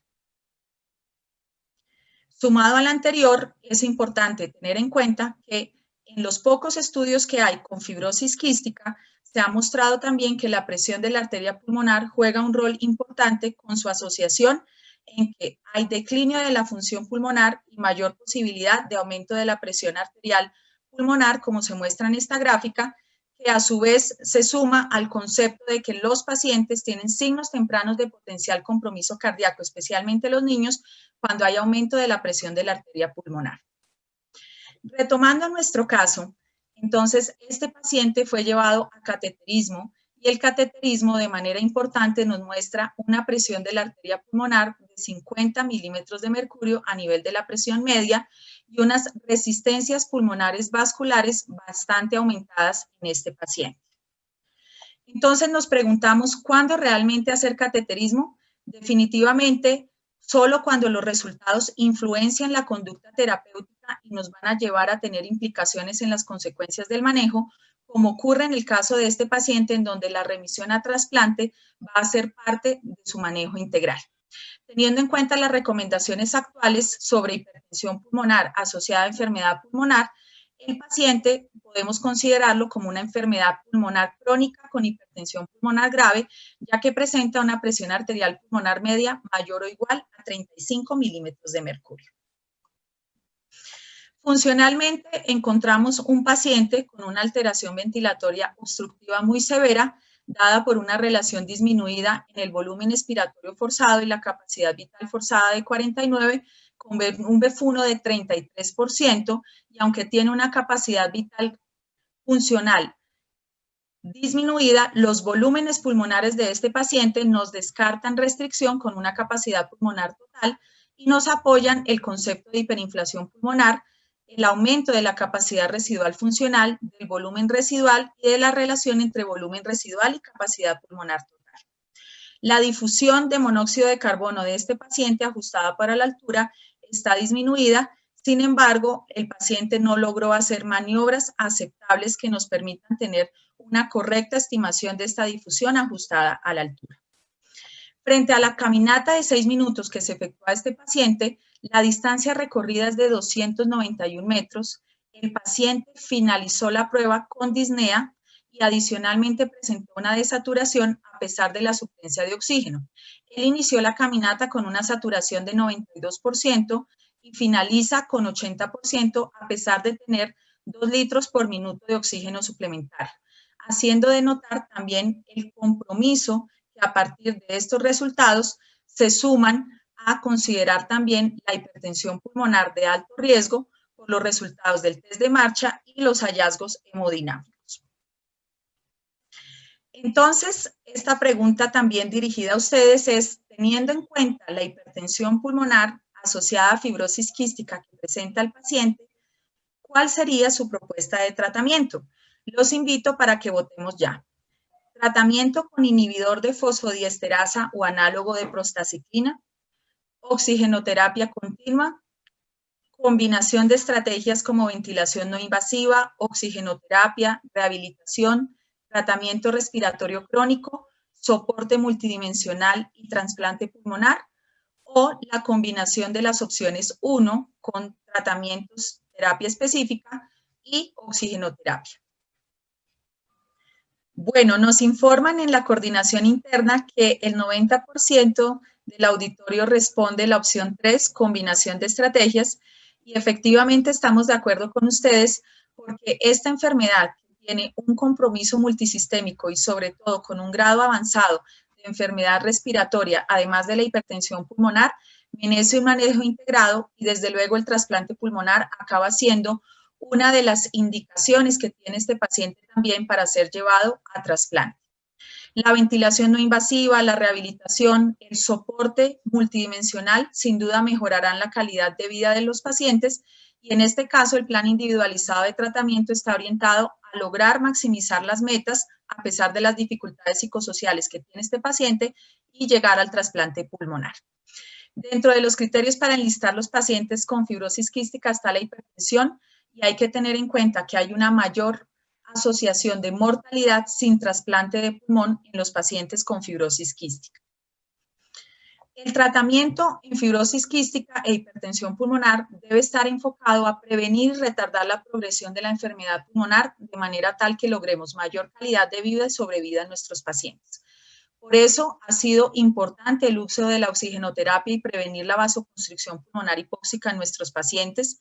Speaker 4: Sumado al anterior, es importante tener en cuenta que en los pocos estudios que hay con fibrosis quística, se ha mostrado también que la presión de la arteria pulmonar juega un rol importante con su asociación en que hay declinio de la función pulmonar y mayor posibilidad de aumento de la presión arterial pulmonar, como se muestra en esta gráfica, que a su vez se suma al concepto de que los pacientes tienen signos tempranos de potencial compromiso cardíaco, especialmente los niños, cuando hay aumento de la presión de la arteria pulmonar. Retomando nuestro caso, entonces este paciente fue llevado a cateterismo el cateterismo de manera importante nos muestra una presión de la arteria pulmonar de 50 milímetros de mercurio a nivel de la presión media y unas resistencias pulmonares vasculares bastante aumentadas en este paciente. Entonces nos preguntamos, ¿cuándo realmente hacer cateterismo? Definitivamente, solo cuando los resultados influencian la conducta terapéutica y nos van a llevar a tener implicaciones en las consecuencias del manejo, como ocurre en el caso de este paciente en donde la remisión a trasplante va a ser parte de su manejo integral. Teniendo en cuenta las recomendaciones actuales sobre hipertensión pulmonar asociada a enfermedad pulmonar, el paciente podemos considerarlo como una enfermedad pulmonar crónica con hipertensión pulmonar grave, ya que presenta una presión arterial pulmonar media mayor o igual a 35 milímetros de mercurio. Funcionalmente encontramos un paciente con una alteración ventilatoria obstructiva muy severa, dada por una relación disminuida en el volumen expiratorio forzado y la capacidad vital forzada de 49, con un BF1 de 33%, y aunque tiene una capacidad vital funcional disminuida, los volúmenes pulmonares de este paciente nos descartan restricción con una capacidad pulmonar total y nos apoyan el concepto de hiperinflación pulmonar, el aumento de la capacidad residual funcional, del volumen residual y de la relación entre volumen residual y capacidad pulmonar total. La difusión de monóxido de carbono de este paciente ajustada para la altura está disminuida, sin embargo, el paciente no logró hacer maniobras aceptables que nos permitan tener una correcta estimación de esta difusión ajustada a la altura. Frente a la caminata de seis minutos que se efectúa este paciente, la distancia recorrida es de 291 metros. El paciente finalizó la prueba con disnea y adicionalmente presentó una desaturación a pesar de la suplencia de oxígeno. Él inició la caminata con una saturación de 92% y finaliza con 80% a pesar de tener 2 litros por minuto de oxígeno suplementario, haciendo de notar también el compromiso que a partir de estos resultados se suman a considerar también la hipertensión pulmonar de alto riesgo por los resultados del test de marcha y los hallazgos hemodinámicos. Entonces, esta pregunta también dirigida a ustedes es, teniendo en cuenta la hipertensión pulmonar asociada a fibrosis quística que presenta el paciente, ¿cuál sería su propuesta de tratamiento? Los invito para que votemos ya. Tratamiento con inhibidor de fosfodiesterasa o análogo de prostaciclina, oxigenoterapia continua, combinación de estrategias como ventilación no invasiva, oxigenoterapia, rehabilitación, tratamiento respiratorio crónico, soporte multidimensional y trasplante pulmonar, o la combinación de las opciones 1 con tratamientos, terapia específica y oxigenoterapia. Bueno, nos informan en la coordinación interna que el 90% del auditorio responde la opción 3, combinación de estrategias, y efectivamente estamos de acuerdo con ustedes porque esta enfermedad tiene un compromiso multisistémico y sobre todo con un grado avanzado de enfermedad respiratoria, además de la hipertensión pulmonar, merece un manejo integrado y desde luego el trasplante pulmonar acaba siendo una de las indicaciones que tiene este paciente también para ser llevado a trasplante. La ventilación no invasiva, la rehabilitación, el soporte multidimensional sin duda mejorarán la calidad de vida de los pacientes y en este caso el plan individualizado de tratamiento está orientado a lograr maximizar las metas a pesar de las dificultades psicosociales que tiene este paciente y llegar al trasplante pulmonar. Dentro de los criterios para enlistar los pacientes con fibrosis quística está la hipertensión y hay que tener en cuenta que hay una mayor asociación de mortalidad sin trasplante de pulmón en los pacientes con fibrosis quística. El tratamiento en fibrosis quística e hipertensión pulmonar debe estar enfocado a prevenir y retardar la progresión de la enfermedad pulmonar de manera tal que logremos mayor calidad de vida y sobrevida en nuestros pacientes. Por eso ha sido importante el uso de la oxigenoterapia y prevenir la vasoconstricción pulmonar hipóxica en nuestros pacientes.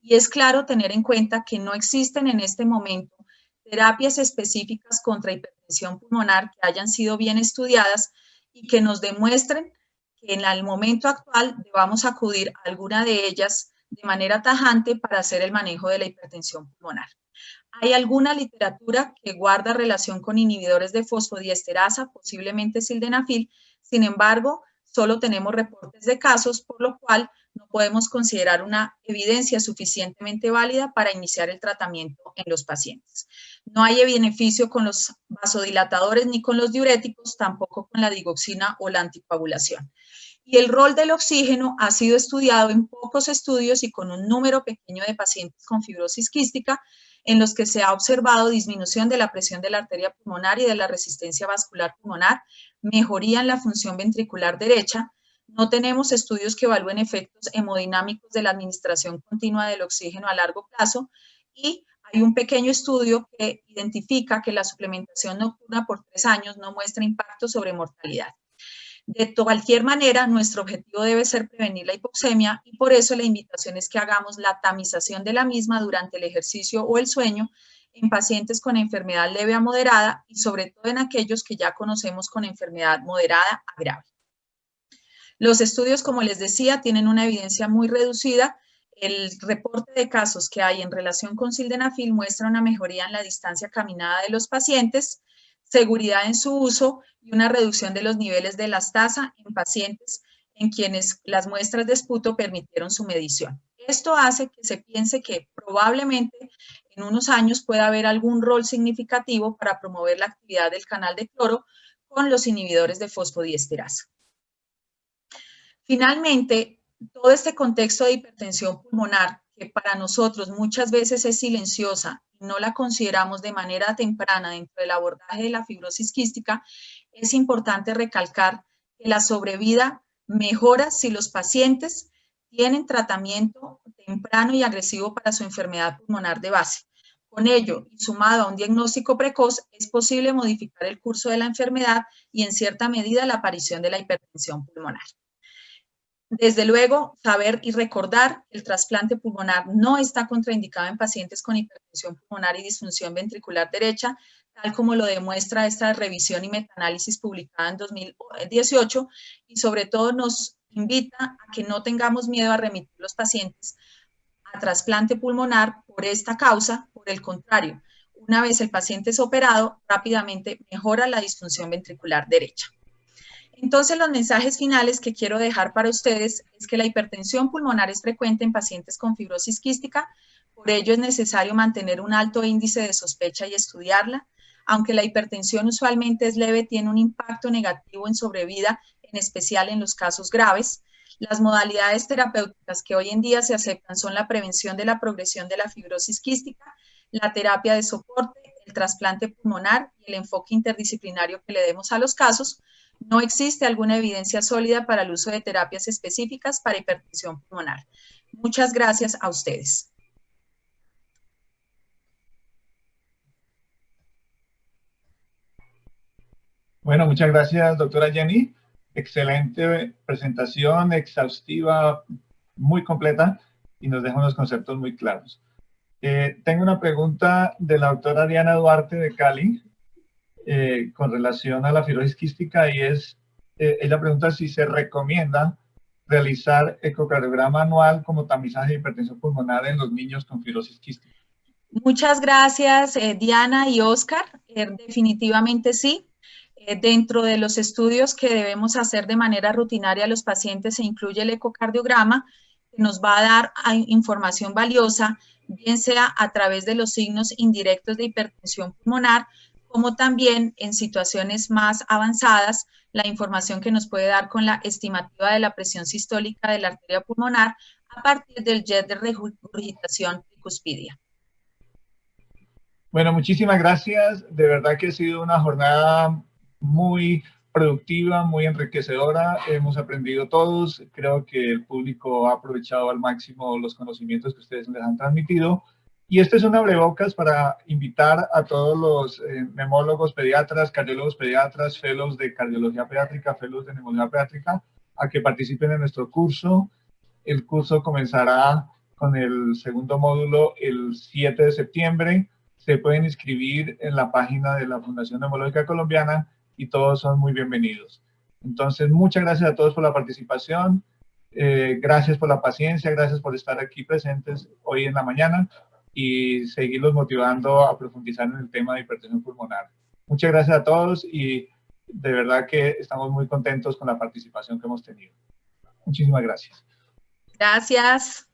Speaker 4: Y es claro tener en cuenta que no existen en este momento terapias específicas contra hipertensión pulmonar que hayan sido bien estudiadas y que nos demuestren que en el momento actual debamos acudir a alguna de ellas de manera tajante para hacer el manejo de la hipertensión pulmonar. Hay alguna literatura que guarda relación con inhibidores de fosfodiesterasa, posiblemente sildenafil, sin embargo, solo tenemos reportes de casos, por lo cual no podemos considerar una evidencia suficientemente válida para iniciar el tratamiento en los pacientes. No hay beneficio con los vasodilatadores ni con los diuréticos, tampoco con la digoxina o la anticoagulación. Y el rol del oxígeno ha sido estudiado en pocos estudios y con un número pequeño de pacientes con fibrosis quística, en los que se ha observado disminución de la presión de la arteria pulmonar y de la resistencia vascular pulmonar, mejoría en la función ventricular derecha, no tenemos estudios que evalúen efectos hemodinámicos de la administración continua del oxígeno a largo plazo y hay un pequeño estudio que identifica que la suplementación nocturna por tres años no muestra impacto sobre mortalidad. De cualquier manera, nuestro objetivo debe ser prevenir la hipoxemia y por eso la invitación es que hagamos la tamización de la misma durante el ejercicio o el sueño en pacientes con enfermedad leve a moderada y sobre todo en aquellos que ya conocemos con enfermedad moderada a grave. Los estudios, como les decía, tienen una evidencia muy reducida. El reporte de casos que hay en relación con sildenafil muestra una mejoría en la distancia caminada de los pacientes, seguridad en su uso y una reducción de los niveles de lastasa en pacientes en quienes las muestras de esputo permitieron su medición. Esto hace que se piense que probablemente en unos años pueda haber algún rol significativo para promover la actividad del canal de cloro con los inhibidores de fosfodiesterasa. Finalmente, todo este contexto de hipertensión pulmonar, que para nosotros muchas veces es silenciosa y no la consideramos de manera temprana dentro del abordaje de la fibrosis quística, es importante recalcar que la sobrevida mejora si los pacientes tienen tratamiento temprano y agresivo para su enfermedad pulmonar de base. Con ello, y sumado a un diagnóstico precoz, es posible modificar el curso de la enfermedad y en cierta medida la aparición de la hipertensión pulmonar. Desde luego, saber y recordar que el trasplante pulmonar no está contraindicado en pacientes con hipertensión pulmonar y disfunción ventricular derecha, tal como lo demuestra esta revisión y metaanálisis publicada en 2018, y sobre todo nos invita a que no tengamos miedo a remitir los pacientes a trasplante pulmonar por esta causa, por el contrario, una vez el paciente es operado, rápidamente mejora la disfunción ventricular derecha. Entonces, los mensajes finales que quiero dejar para ustedes es que la hipertensión pulmonar es frecuente en pacientes con fibrosis quística, por ello es necesario mantener un alto índice de sospecha y estudiarla. Aunque la hipertensión usualmente es leve, tiene un impacto negativo en sobrevida, en especial en los casos graves. Las modalidades terapéuticas que hoy en día se aceptan son la prevención de la progresión de la fibrosis quística, la terapia de soporte, el trasplante pulmonar y el enfoque interdisciplinario que le demos a los casos, no existe alguna evidencia sólida para el uso de terapias específicas para hipertensión pulmonar. Muchas gracias a ustedes.
Speaker 1: Bueno, muchas gracias, doctora Jenny. Excelente presentación, exhaustiva, muy completa y nos deja unos conceptos muy claros. Eh, tengo una pregunta de la doctora Diana Duarte de Cali. Eh, con relación a la fibrosis quística y es, eh, ella pregunta si se recomienda realizar ecocardiograma anual como tamizaje de hipertensión pulmonar en los niños con fibrosis quística.
Speaker 4: Muchas gracias, eh, Diana y Oscar. definitivamente sí. dentro de los estudios que debemos hacer de manera rutinaria a los pacientes se incluye el ecocardiograma, que nos va a dar información valiosa, bien sea a través de los signos indirectos de hipertensión pulmonar, como también en situaciones más avanzadas, la información que nos puede dar con la estimativa de la presión sistólica de la arteria pulmonar a partir del jet de regurgitación tricuspidia.
Speaker 1: Bueno, muchísimas gracias. De verdad que ha sido una jornada muy productiva, muy enriquecedora. Hemos aprendido todos. Creo que el público ha aprovechado al máximo los conocimientos que ustedes les han transmitido. Y este es un abrebocas para invitar a todos los eh, neumólogos pediatras, cardiólogos pediatras, fellows de cardiología pediátrica, fellows de neumología pediátrica, a que participen en nuestro curso. El curso comenzará con el segundo módulo el 7 de septiembre. Se pueden inscribir en la página de la Fundación Neumológica Colombiana y todos son muy bienvenidos. Entonces, muchas gracias a todos por la participación. Eh, gracias por la paciencia, gracias por estar aquí presentes hoy en la mañana y seguirlos motivando a profundizar en el tema de hipertensión pulmonar. Muchas gracias a todos y de verdad que estamos muy contentos con la participación que hemos tenido. Muchísimas gracias.
Speaker 4: Gracias.